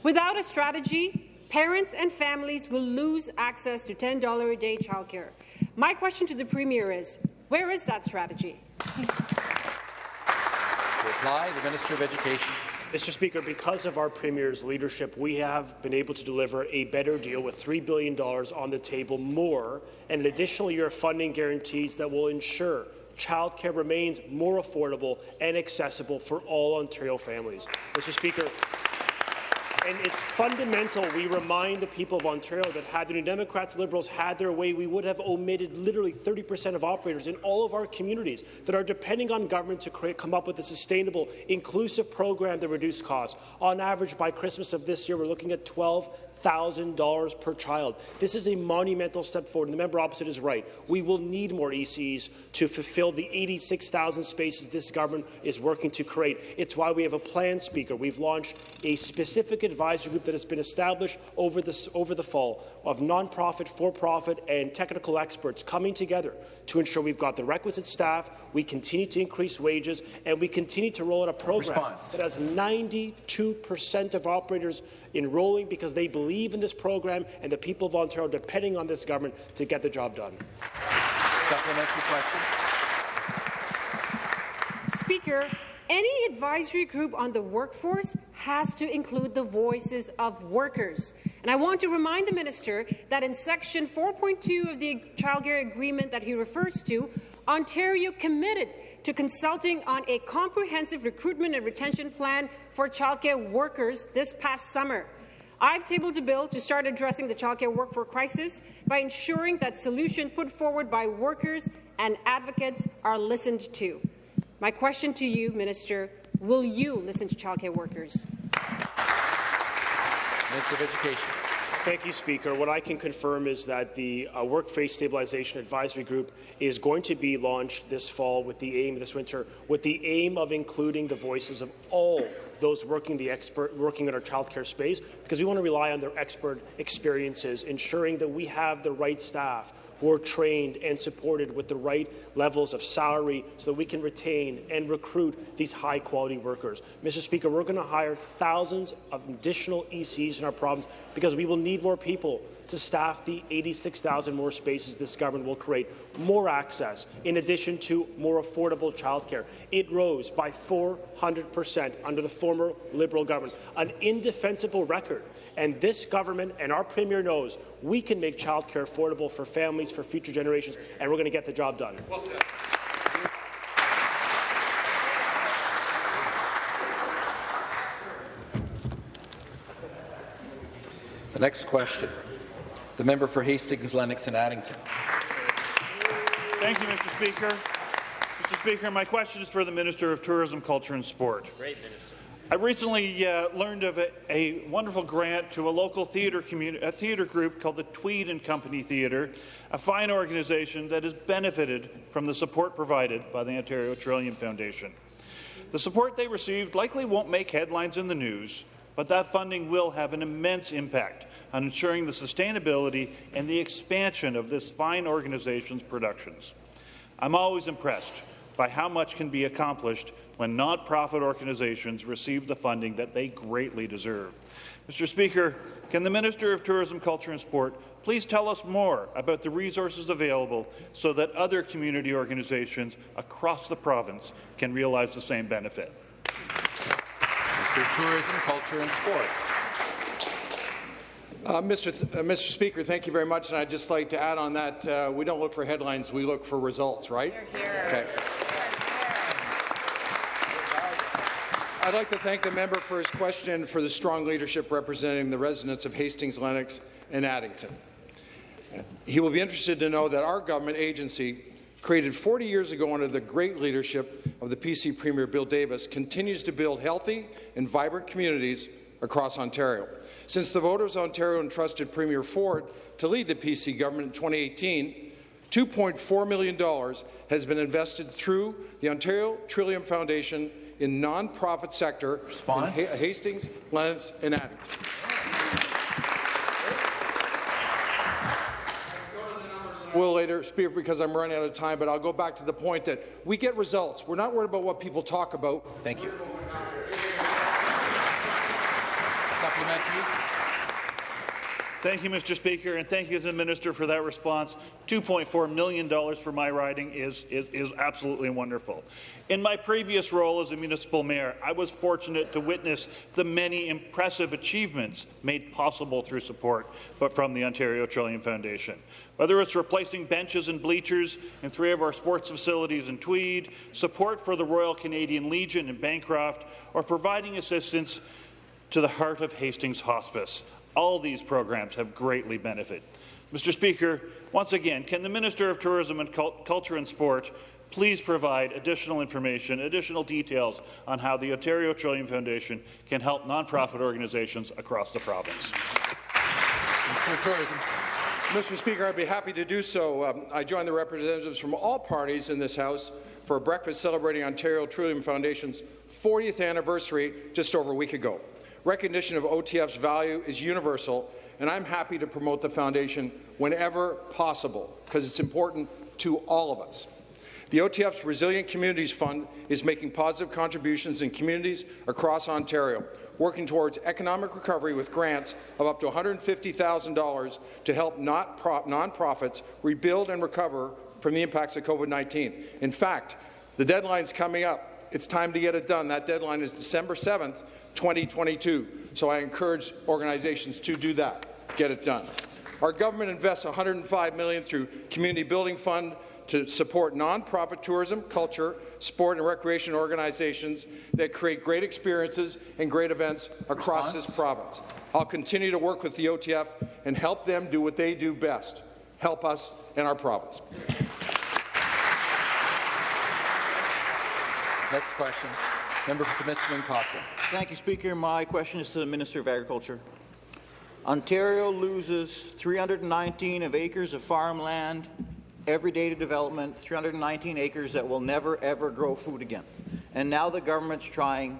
Without a strategy, parents and families will lose access to $10 a day childcare. My question to the Premier is, where is that strategy? Reply, the Minister of Education. Mr. Speaker, because of our Premier's leadership, we have been able to deliver a better deal with $3 billion on the table more and an additional year of funding guarantees that will ensure childcare remains more affordable and accessible for all Ontario families. Mr. Speaker, and it's fundamental we remind the people of Ontario that had the New Democrats Liberals had their way, we would have omitted literally 30 percent of operators in all of our communities that are depending on government to create, come up with a sustainable, inclusive program that reduce costs. On average, by Christmas of this year, we're looking at 12 $1,000 per child. This is a monumental step forward, and the member opposite is right. We will need more ECs to fulfill the 86,000 spaces this government is working to create. It's why we have a plan, Speaker. We've launched a specific advisory group that has been established over, this, over the fall of nonprofit, for-profit, and technical experts coming together to ensure we've got the requisite staff, we continue to increase wages, and we continue to roll out a program Response. that has 92 percent of operators enrolling because they believe in this program and the people of Ontario depending on this government to get the job done. Supplementary question. Speaker, any advisory group on the workforce has to include the voices of workers. And I want to remind the minister that in Section 4.2 of the childcare agreement that he refers to, Ontario committed to consulting on a comprehensive recruitment and retention plan for childcare workers this past summer. I've tabled a bill to start addressing the childcare workforce crisis by ensuring that solutions put forward by workers and advocates are listened to. My question to you, Minister, will you listen to childcare workers? Minister of Education. Thank you, Speaker. What I can confirm is that the uh, Workforce Stabilization Advisory Group is going to be launched this fall with the aim, this winter, with the aim of including the voices of all those working the expert working in our childcare space because we want to rely on their expert experiences, ensuring that we have the right staff who are trained and supported with the right levels of salary so that we can retain and recruit these high-quality workers. Mr. Speaker, we're going to hire thousands of additional ECs in our province because we will need more people to staff the 86,000 more spaces this government will create, more access, in addition to more affordable childcare. It rose by 400 percent under the former Liberal government, an indefensible record. And this government and our Premier knows we can make childcare affordable for families, for future generations, and we're going to get the job done. Well the next question. The member for Hastings, Lennox and Addington. Thank you, Mr. Speaker. Mr. Speaker, my question is for the Minister of Tourism, Culture and Sport. Great, Minister. I recently uh, learned of a, a, wonderful grant to a local theatre a theatre group called the Tweed and Company Theatre, a fine organization that has benefited from the support provided by the Ontario Trillium Foundation. The support they received likely won't make headlines in the news, but that funding will have an immense impact on ensuring the sustainability and the expansion of this fine organization's productions. I'm always impressed by how much can be accomplished when not-profit organizations receive the funding that they greatly deserve. Mr. Speaker, can the Minister of Tourism, Culture and Sport please tell us more about the resources available so that other community organizations across the province can realize the same benefit? Mr. Tourism, Culture and Sport. Uh, Mr. Th uh, Mr. Speaker, thank you very much. And I'd just like to add on that uh, we don't look for headlines, we look for results, right? Here, here. Okay. I'd like to thank the member for his question and for the strong leadership representing the residents of Hastings, Lennox and Addington. He will be interested to know that our government agency, created 40 years ago under the great leadership of the PC Premier Bill Davis, continues to build healthy and vibrant communities across Ontario. Since the voters of Ontario entrusted Premier Ford to lead the PC government in 2018, $2.4 million has been invested through the Ontario Trillium Foundation in non-profit sector Response? in Ha- Hastings, Lennox, and Addington. Will later, Speaker, because I'm running out of time, but I'll go back to the point that we get results. We're not worried about what people talk about. Thank you. Supplementary. Thank you, Mr. Speaker, and thank you as a minister for that response. $2.4 million for my riding is, is, is absolutely wonderful. In my previous role as a municipal mayor, I was fortunate to witness the many impressive achievements made possible through support but from the Ontario Trillium Foundation. Whether it's replacing benches and bleachers in three of our sports facilities in Tweed, support for the Royal Canadian Legion in Bancroft, or providing assistance to the Heart of Hastings Hospice. All these programs have greatly benefited. Mr. Speaker, once again, can the Minister of Tourism and Cul Culture and Sport please provide additional information, additional details on how the Ontario Trillium Foundation can help nonprofit organizations across the province? Mr. Tourism. Mr. Speaker, I'd be happy to do so. Um, I joined the representatives from all parties in this House for a breakfast celebrating Ontario Trillium Foundation's 40th anniversary just over a week ago. Recognition of OTF's value is universal, and I'm happy to promote the foundation whenever possible because it's important to all of us. The OTF's Resilient Communities Fund is making positive contributions in communities across Ontario, working towards economic recovery with grants of up to $150,000 to help nonprofits rebuild and recover from the impacts of COVID-19. In fact, the deadline's coming up. It's time to get it done. That deadline is December 7th, 2022. So I encourage organizations to do that, get it done. Our government invests 105 million through Community Building Fund to support nonprofit tourism, culture, sport and recreation organizations that create great experiences and great events across Response? this province. I'll continue to work with the OTF and help them do what they do best, help us in our province. Next question. Member for Timiskaming Cochrane. Thank you, Speaker. My question is to the Minister of Agriculture. Ontario loses 319 of acres of farmland every day to development, 319 acres that will never, ever grow food again. And now the government's trying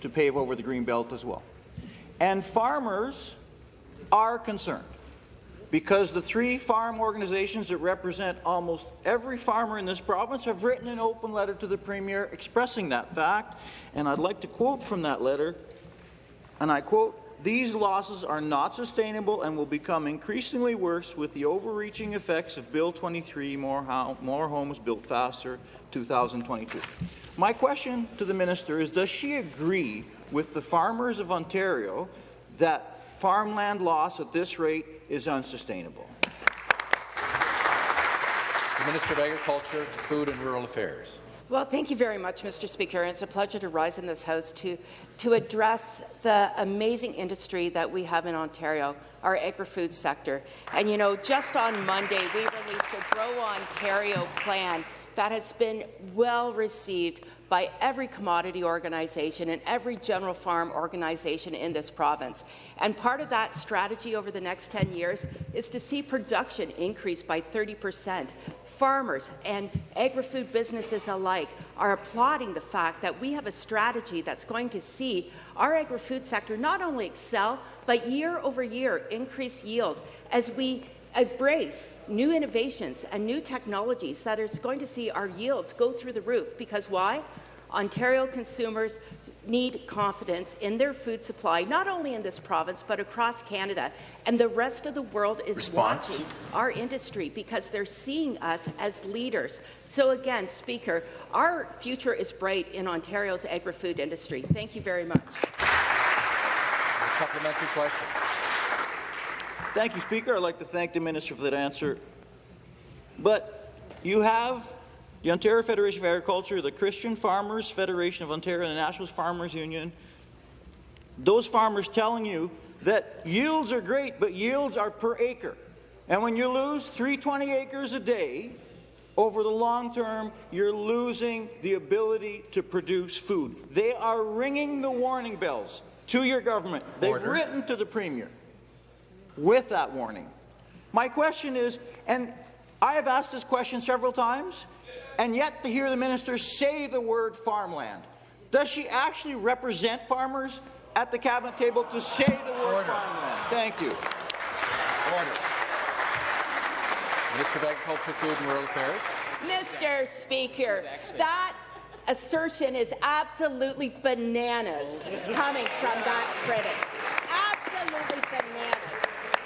to pave over the green belt as well. And farmers are concerned because the three farm organizations that represent almost every farmer in this province have written an open letter to the Premier expressing that fact. And I'd like to quote from that letter, and I quote, these losses are not sustainable and will become increasingly worse with the overreaching effects of Bill 23, More, More Homes Built Faster, 2022. My question to the minister is, does she agree with the farmers of Ontario that farmland loss at this rate is unsustainable? The Minister of Agriculture, Food and Rural Affairs. Well, thank you very much, Mr. Speaker. It's a pleasure to rise in this House to, to address the amazing industry that we have in Ontario, our agri-food sector. And, you know, just on Monday, we released a Grow Ontario plan that has been well received by every commodity organization and every general farm organization in this province. And part of that strategy over the next 10 years is to see production increase by 30 percent. Farmers and agri-food businesses alike are applauding the fact that we have a strategy that's going to see our agri-food sector not only excel, but year over year increase yield as we embrace new innovations and new technologies that that is going to see our yields go through the roof. Because why? Ontario consumers need confidence in their food supply, not only in this province, but across Canada. And the rest of the world is Response. watching our industry because they're seeing us as leaders. So again, Speaker, our future is bright in Ontario's agri-food industry. Thank you very much. A supplementary question. Thank you, Speaker. I'd like to thank the minister for that answer. But you have the Ontario Federation of Agriculture, the Christian Farmers Federation of Ontario, and the National Farmers Union, those farmers telling you that yields are great, but yields are per acre. And when you lose 320 acres a day, over the long term, you're losing the ability to produce food. They are ringing the warning bells to your government. They've Order. written to the Premier with that warning. My question is, and I have asked this question several times, and yet to hear the minister say the word farmland. Does she actually represent farmers at the cabinet table to say the word Order. farmland? Thank you. Order. Minister of Agriculture, Food and Rural Affairs. Mr. Speaker, that assertion is absolutely bananas coming from that critic. Absolutely bananas.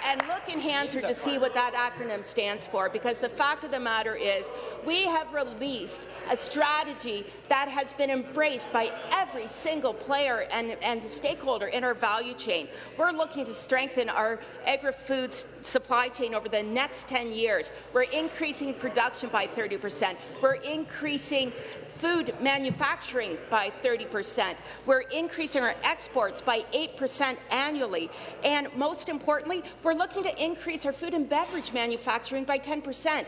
And look in Hansard to see what that acronym stands for, because the fact of the matter is we have released a strategy that has been embraced by every single player and, and stakeholder in our value chain. We're looking to strengthen our agri-food supply chain over the next 10 years. We're increasing production by 30 percent. We're increasing food manufacturing by 30%. We're increasing our exports by 8% annually. And most importantly, we're looking to increase our food and beverage manufacturing by 10%.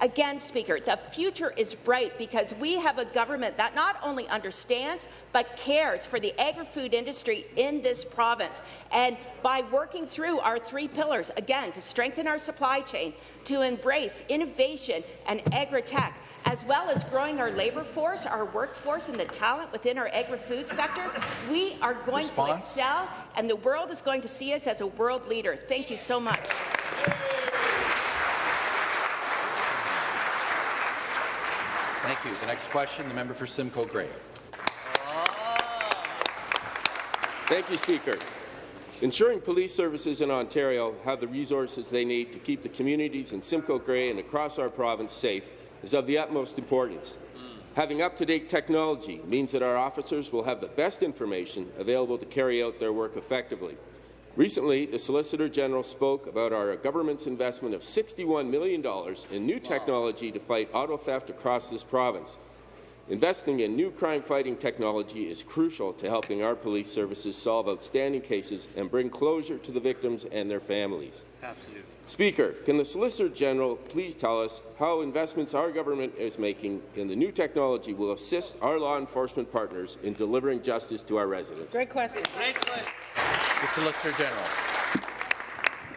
Again, Speaker, the future is bright because we have a government that not only understands but cares for the agri-food industry in this province. And by working through our three pillars, again, to strengthen our supply chain, to embrace innovation and agri-tech, as well as growing our labour force, our workforce, and the talent within our agri-food sector, we are going Response? to excel, and the world is going to see us as a world leader. Thank you so much. Thank you. The next question, the member for Simcoe Grey. Ah. Thank you, Speaker. Ensuring police services in Ontario have the resources they need to keep the communities in Simcoe Grey and across our province safe is of the utmost importance. Having up-to-date technology means that our officers will have the best information available to carry out their work effectively. Recently, the Solicitor General spoke about our government's investment of $61 million in new technology to fight auto theft across this province. Investing in new crime-fighting technology is crucial to helping our police services solve outstanding cases and bring closure to the victims and their families. Absolutely. Speaker, can the Solicitor General please tell us how investments our government is making in the new technology will assist our law enforcement partners in delivering justice to our residents? Great question. Great question. The Solicitor General.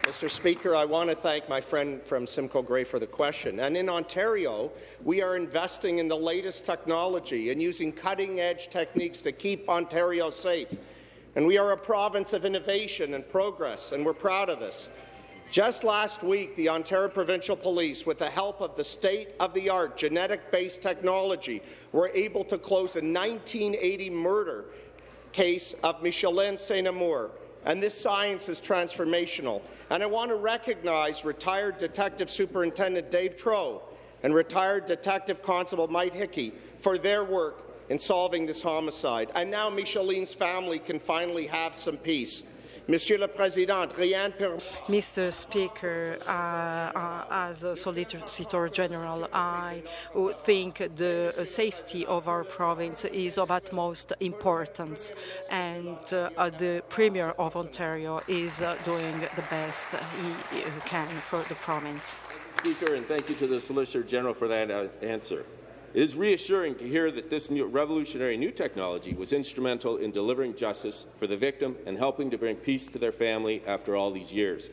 Mr. Speaker, I want to thank my friend from Simcoe Grey for the question. And in Ontario, we are investing in the latest technology and using cutting-edge techniques to keep Ontario safe. And we are a province of innovation and progress, and we're proud of this. Just last week, the Ontario Provincial Police, with the help of the state-of-the-art genetic-based technology, were able to close a 1980 murder case of Micheline St. Amour, and this science is transformational. And I want to recognize retired Detective Superintendent Dave Troe and retired Detective Constable Mike Hickey for their work in solving this homicide. And now Micheline's family can finally have some peace. Monsieur Président. Mr. Speaker, uh, uh, as a Solicitor General, I would think the safety of our province is of utmost importance, and uh, uh, the Premier of Ontario is uh, doing the best he, he can for the province. Speaker, and thank you to the Solicitor General for that uh, answer. It is reassuring to hear that this new revolutionary new technology was instrumental in delivering justice for the victim and helping to bring peace to their family after all these years.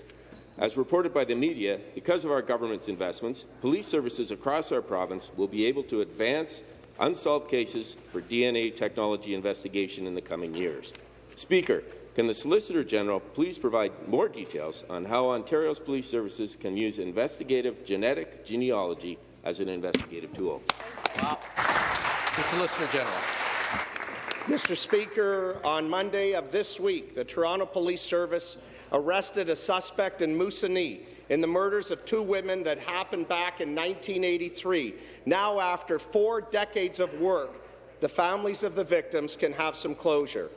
As reported by the media, because of our government's investments, police services across our province will be able to advance unsolved cases for DNA technology investigation in the coming years. Speaker, can the Solicitor General please provide more details on how Ontario's police services can use investigative genetic genealogy as an investigative tool? The Solicitor General. Mr. Speaker, on Monday of this week, the Toronto Police Service arrested a suspect in Moosonee in the murders of two women that happened back in 1983. Now, after four decades of work, the families of the victims can have some closure.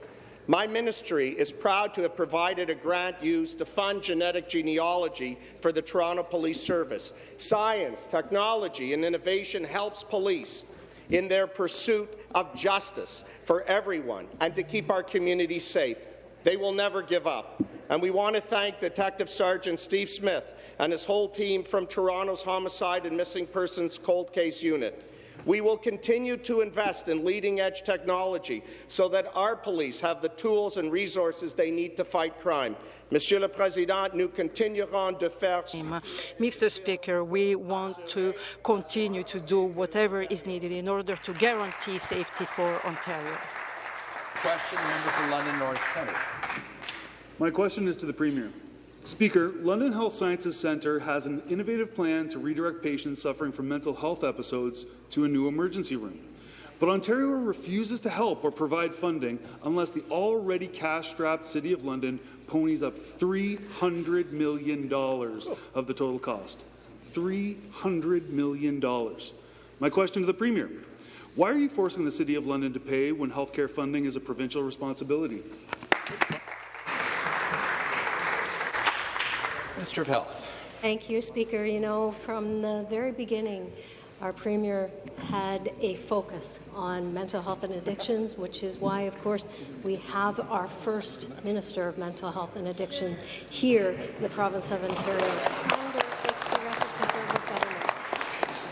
My ministry is proud to have provided a grant used to fund genetic genealogy for the Toronto Police Service. Science, technology, and innovation helps police in their pursuit of justice for everyone and to keep our communities safe. They will never give up. And we want to thank Detective Sergeant Steve Smith and his whole team from Toronto's Homicide and Missing Persons Cold Case Unit. We will continue to invest in leading-edge technology so that our police have the tools and resources they need to fight crime. Monsieur le Président, nous continuerons de faire... Mr. Speaker, we want to continue to do whatever is needed in order to guarantee safety for Ontario. Question, member for London North Centre. My question is to the Premier. Speaker, London Health Sciences Centre has an innovative plan to redirect patients suffering from mental health episodes to a new emergency room. But Ontario refuses to help or provide funding unless the already cash-strapped City of London ponies up $300 million of the total cost. $300 million. My question to the Premier. Why are you forcing the City of London to pay when healthcare funding is a provincial responsibility? Minister of Health. Thank you, Speaker. You know, from the very beginning, our Premier had a focus on mental health and addictions, which is why, of course, we have our first Minister of Mental Health and Addictions here in the province of Ontario.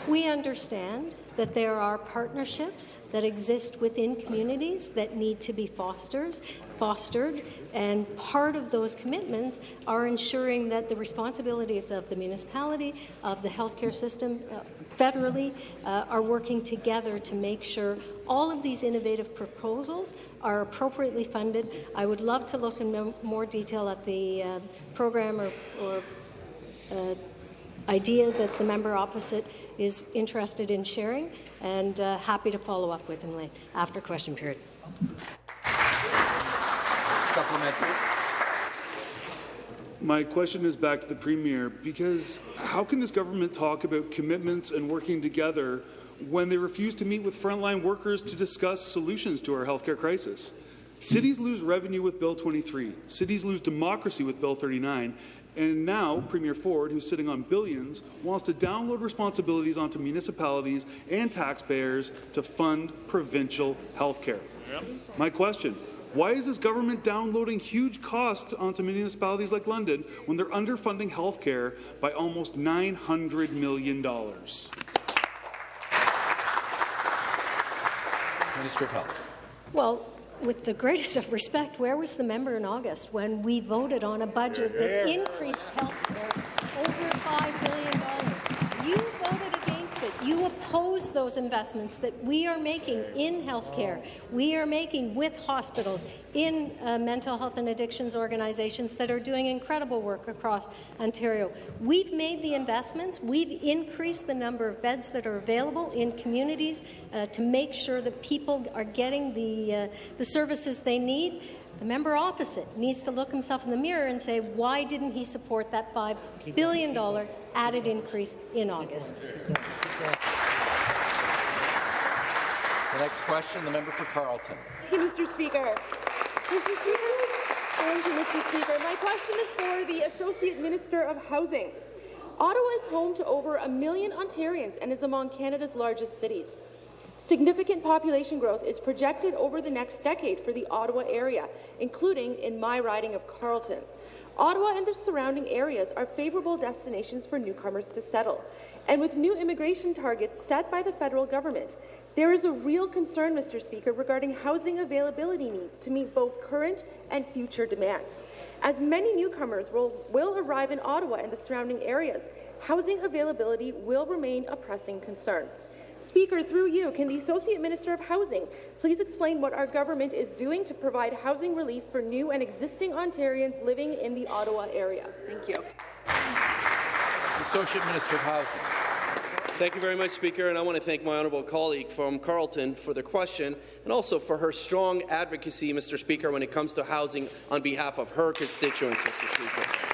We understand that there are partnerships that exist within communities that need to be fostered, fostered, and part of those commitments are ensuring that the responsibilities of the municipality, of the healthcare system, uh, federally, uh, are working together to make sure all of these innovative proposals are appropriately funded. I would love to look in more detail at the uh, program or, or uh, idea that the member opposite is interested in sharing and uh, happy to follow up with him after question period. Supplementary. My question is back to the Premier because how can this government talk about commitments and working together when they refuse to meet with frontline workers to discuss solutions to our healthcare crisis? Cities lose revenue with Bill 23. Cities lose democracy with Bill 39. And now, Premier Ford, who's sitting on billions, wants to download responsibilities onto municipalities and taxpayers to fund provincial health care. Yep. My question, why is this government downloading huge costs onto municipalities like London when they're underfunding health care by almost $900 million? Minister of Health. Well, with the greatest of respect, where was the member in August when we voted on a budget that increased health care over $5 billion? You voted against it. You oppose those investments that we are making in health care, we are making with hospitals, in uh, mental health and addictions organizations that are doing incredible work across Ontario. We've made the investments. We've increased the number of beds that are available in communities uh, to make sure that people are getting the, uh, the services they need. The member opposite needs to look himself in the mirror and say, why didn't he support that $5 billion added increase in August? The next question, the member for Carleton. Thank you, Mr. Speaker. Mr. Speaker, thank you, Mr. Speaker. My question is for the Associate Minister of Housing. Ottawa is home to over a million Ontarians and is among Canada's largest cities. Significant population growth is projected over the next decade for the Ottawa area, including in my riding of Carleton. Ottawa and the surrounding areas are favourable destinations for newcomers to settle. And with new immigration targets set by the federal government, there is a real concern, Mr. Speaker, regarding housing availability needs to meet both current and future demands. As many newcomers will, will arrive in Ottawa and the surrounding areas, housing availability will remain a pressing concern. Speaker, through you, can the Associate Minister of Housing please explain what our government is doing to provide housing relief for new and existing Ontarians living in the Ottawa area? Thank you. Associate Minister of Housing. Thank you very much, Speaker, and I want to thank my honourable colleague from Carleton for the question and also for her strong advocacy, Mr. Speaker, when it comes to housing on behalf of her constituents, Mr. Speaker.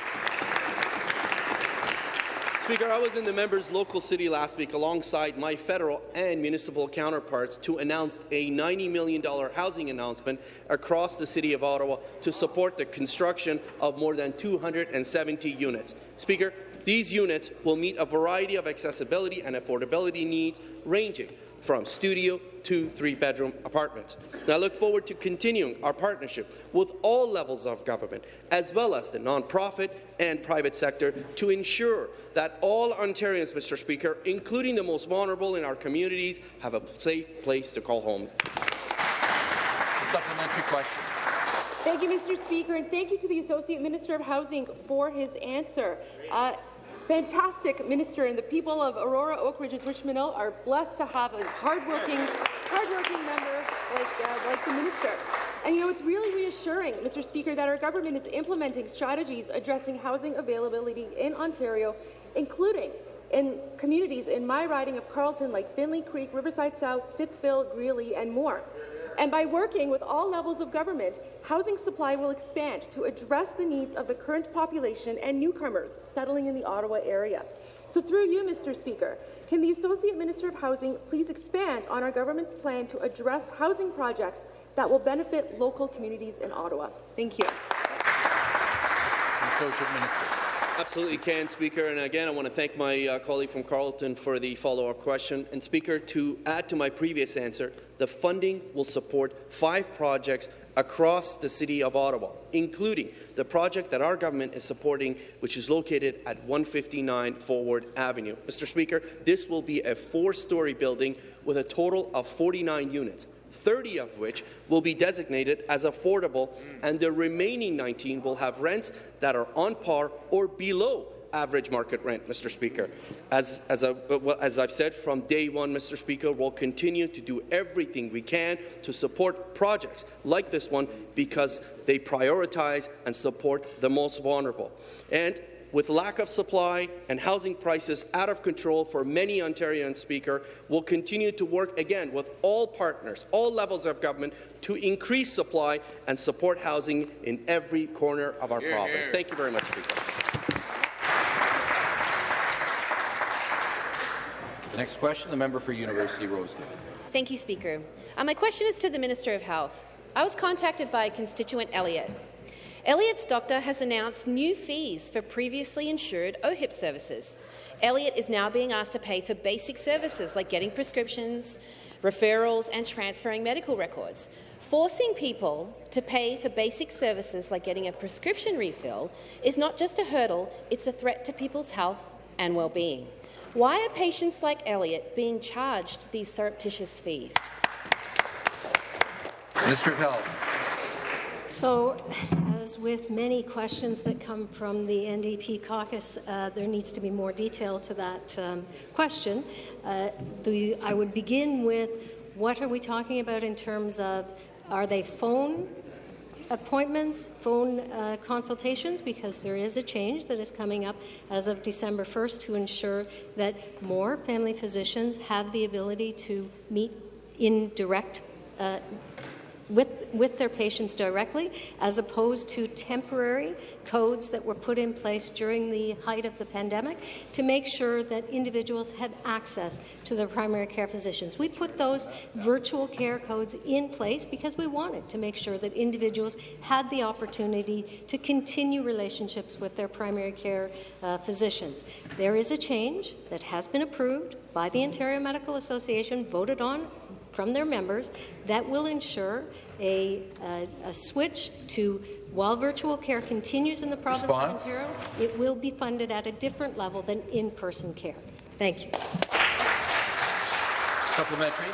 Speaker, I was in the member's local city last week alongside my federal and municipal counterparts to announce a $90 million housing announcement across the city of Ottawa to support the construction of more than 270 units. Speaker, These units will meet a variety of accessibility and affordability needs ranging from studio to three-bedroom apartments. And I look forward to continuing our partnership with all levels of government, as well as the non-profit and private sector, to ensure that all Ontarians, Mr. Speaker, including the most vulnerable in our communities, have a safe place to call home. A Supplementary question. Thank you, Mr. Speaker, and thank you to the Associate Minister of Housing for his answer. Uh, fantastic minister, and the people of Aurora, Oak Ridges, Richmond Hill are blessed to have a hardworking, hardworking member like, uh, like the minister. And you know, it's really reassuring, Mr. Speaker, that our government is implementing strategies addressing housing availability in Ontario, including in communities in my riding of Carleton like Findlay Creek, Riverside South, Stittsville, Greely, and more. And by working with all levels of government, housing supply will expand to address the needs of the current population and newcomers settling in the Ottawa area. So through you, Mr. Speaker, can the Associate Minister of Housing please expand on our government's plan to address housing projects that will benefit local communities in Ottawa? Thank you. Associate Minister. Absolutely can, Speaker. And again, I want to thank my uh, colleague from Carleton for the follow-up question. And Speaker, to add to my previous answer, the funding will support five projects across the City of Ottawa, including the project that our government is supporting, which is located at 159 Forward Avenue. Mr. Speaker, this will be a four-story building with a total of 49 units. 30 of which will be designated as affordable, and the remaining 19 will have rents that are on par or below average market rent, Mr. Speaker. As, as, I, as I've said from day one, Mr. Speaker, we'll continue to do everything we can to support projects like this one because they prioritize and support the most vulnerable. And with lack of supply and housing prices out of control for many Ontarians, Speaker, will continue to work again with all partners, all levels of government, to increase supply and support housing in every corner of our Hear, province. hear. Thank you very much, Speaker. Next question, the member for University Rosedale. Thank you, Speaker. Uh, my question is to the Minister of Health. I was contacted by constituent Elliot. Elliot's doctor has announced new fees for previously insured OHIP services. Elliot is now being asked to pay for basic services like getting prescriptions, referrals and transferring medical records. Forcing people to pay for basic services like getting a prescription refill is not just a hurdle, it's a threat to people's health and well-being. Why are patients like Elliot being charged these surreptitious fees? Of Health. So, as with many questions that come from the NDP caucus, uh, there needs to be more detail to that um, question. Uh, the, I would begin with what are we talking about in terms of are they phone appointments, phone uh, consultations, because there is a change that is coming up as of December 1st to ensure that more family physicians have the ability to meet in direct uh, with, with their patients directly, as opposed to temporary codes that were put in place during the height of the pandemic to make sure that individuals had access to their primary care physicians. We put those virtual care codes in place because we wanted to make sure that individuals had the opportunity to continue relationships with their primary care uh, physicians. There is a change that has been approved by the Ontario Medical Association, voted on from their members that will ensure a, a, a, switch to while virtual care continues in the province Response? of Ontario, it will be funded at a different level than in-person care. Thank you. Supplementary.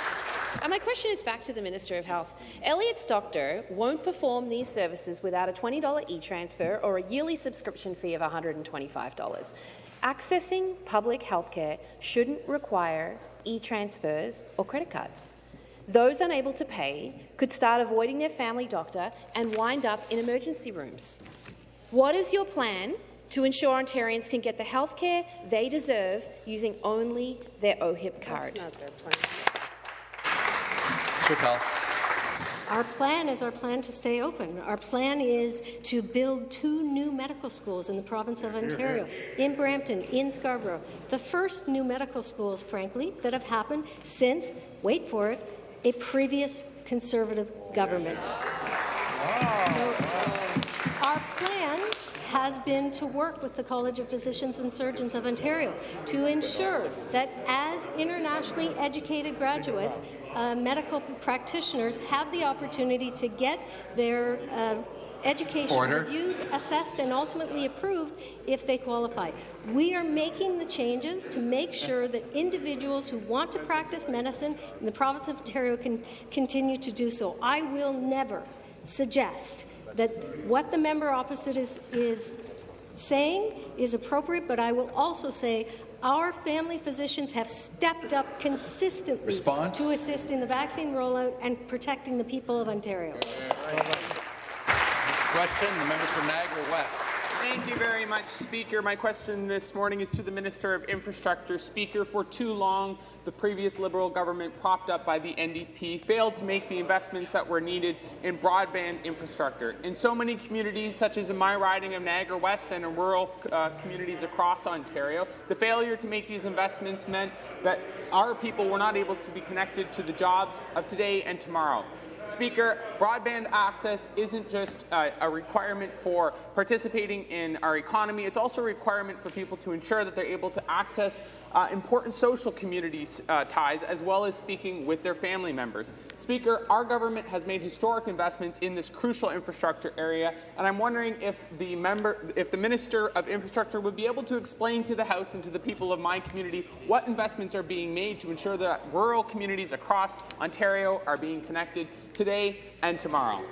Uh, my question is back to the Minister of Health. Elliot's doctor won't perform these services without a $20 e-transfer or a yearly subscription fee of $125. Accessing public health care shouldn't require e-transfers or credit cards. Those unable to pay could start avoiding their family doctor and wind up in emergency rooms. What is your plan to ensure Ontarians can get the health care they deserve using only their OHIP card? That's not their plan. Minister. Our plan is our plan to stay open. Our plan is to build two new medical schools in the province of Ontario, in Brampton, in Scarborough. The first new medical schools, frankly, that have happened since, wait for it, a previous Conservative government. Our plan has been to work with the College of Physicians and Surgeons of Ontario to ensure that as internationally educated graduates, uh, medical practitioners have the opportunity to get their uh, education Order. reviewed, assessed, and ultimately approved if they qualify. We are making the changes to make sure that individuals who want to practice medicine in the province of Ontario can continue to do so. I will never suggest that what the member opposite is, is saying is appropriate, but I will also say our family physicians have stepped up consistently Response? to assist in the vaccine rollout and protecting the people of Ontario. Next question, the member for Niagara West. Thank you very much, Speaker. My question this morning is to the Minister of Infrastructure. Speaker, for too long, the previous Liberal government, propped up by the NDP, failed to make the investments that were needed in broadband infrastructure. In so many communities, such as in my riding of Niagara West and in rural uh, communities across Ontario, the failure to make these investments meant that our people were not able to be connected to the jobs of today and tomorrow. Speaker, broadband access isn't just uh, a requirement for participating in our economy, it's also a requirement for people to ensure that they're able to access uh, important social community uh, ties as well as speaking with their family members. Speaker, our government has made historic investments in this crucial infrastructure area, and I'm wondering if the member, if the Minister of Infrastructure would be able to explain to the House and to the people of my community what investments are being made to ensure that rural communities across Ontario are being connected today and tomorrow.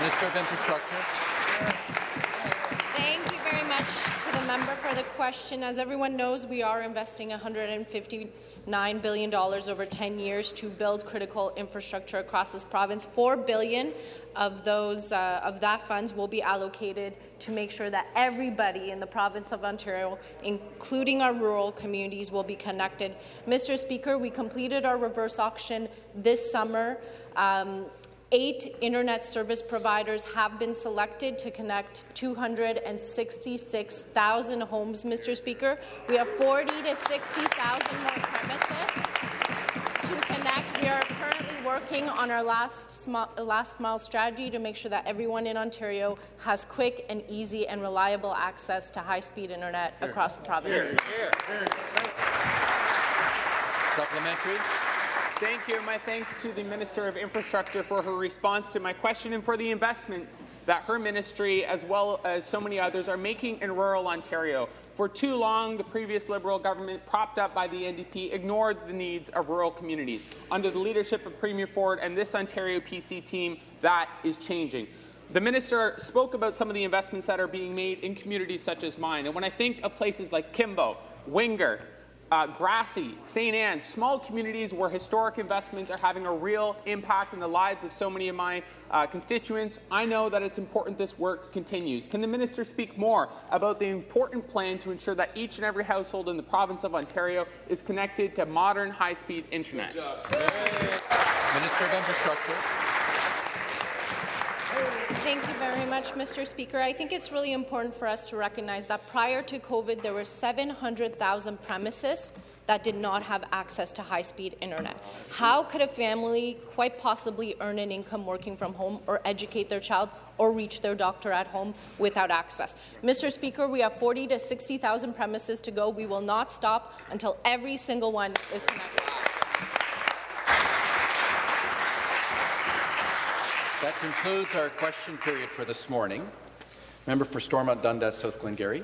Minister of Infrastructure. Thank you very much to the member for the question. As everyone knows, we are investing $159 billion over 10 years to build critical infrastructure across this province. 4 billion of those uh, of that funds will be allocated to make sure that everybody in the province of Ontario, including our rural communities, will be connected. Mr. Speaker, we completed our reverse auction this summer. Um, Eight internet service providers have been selected to connect 266,000 homes, Mr. Speaker. We have 40 to 60,000 more premises to connect. We are currently working on our last, last mile strategy to make sure that everyone in Ontario has quick and easy and reliable access to high-speed internet across the province. Supplementary. Thank you. My thanks to the Minister of Infrastructure for her response to my question and for the investments that her ministry, as well as so many others, are making in rural Ontario. For too long, the previous Liberal government, propped up by the NDP, ignored the needs of rural communities. Under the leadership of Premier Ford and this Ontario PC team, that is changing. The minister spoke about some of the investments that are being made in communities such as mine. And when I think of places like Kimbo, Winger, uh, Grassie, St. Anne, small communities where historic investments are having a real impact in the lives of so many of my uh, constituents. I know that it's important this work continues. Can the minister speak more about the important plan to ensure that each and every household in the province of Ontario is connected to modern high-speed internet? Minister of Infrastructure. Thank you very much, Mr. Speaker. I think it's really important for us to recognize that prior to COVID, there were 700,000 premises that did not have access to high-speed internet. How could a family quite possibly earn an income working from home or educate their child or reach their doctor at home without access? Mr. Speaker, we have 40 to 60,000 premises to go. We will not stop until every single one is connected. That concludes our question period for this morning. Member for Stormont Dundas, South Glengarry.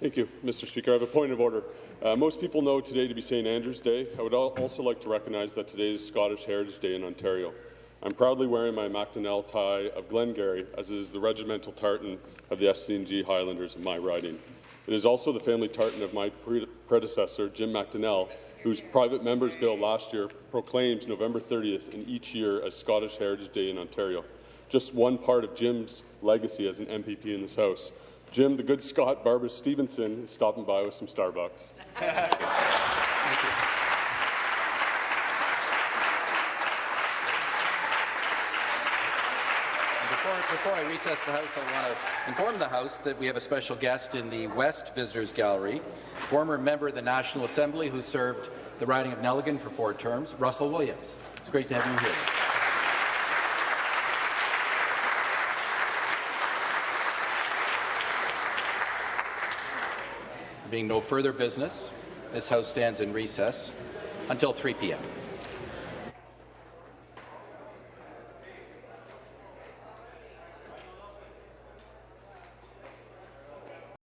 Thank you, Mr. Speaker. I have a point of order. Uh, most people know today to be St. Andrew's Day. I would also like to recognize that today is Scottish Heritage Day in Ontario. I'm proudly wearing my Macdonell tie of Glengarry, as is the regimental tartan of the SD&G Highlanders of my riding. It is also the family tartan of my pre predecessor, Jim McDonell, whose private members bill last year proclaims November 30th in each year as Scottish Heritage Day in Ontario. Just one part of Jim's legacy as an MPP in this House. Jim, the good Scot Barbara Stevenson, is stopping by with some Starbucks. Before I recess the House, I want to inform the House that we have a special guest in the West Visitors Gallery, former member of the National Assembly who served the riding of Nelligan for four terms, Russell Williams. It's great to have you here. Being no further business, this House stands in recess until 3 p.m.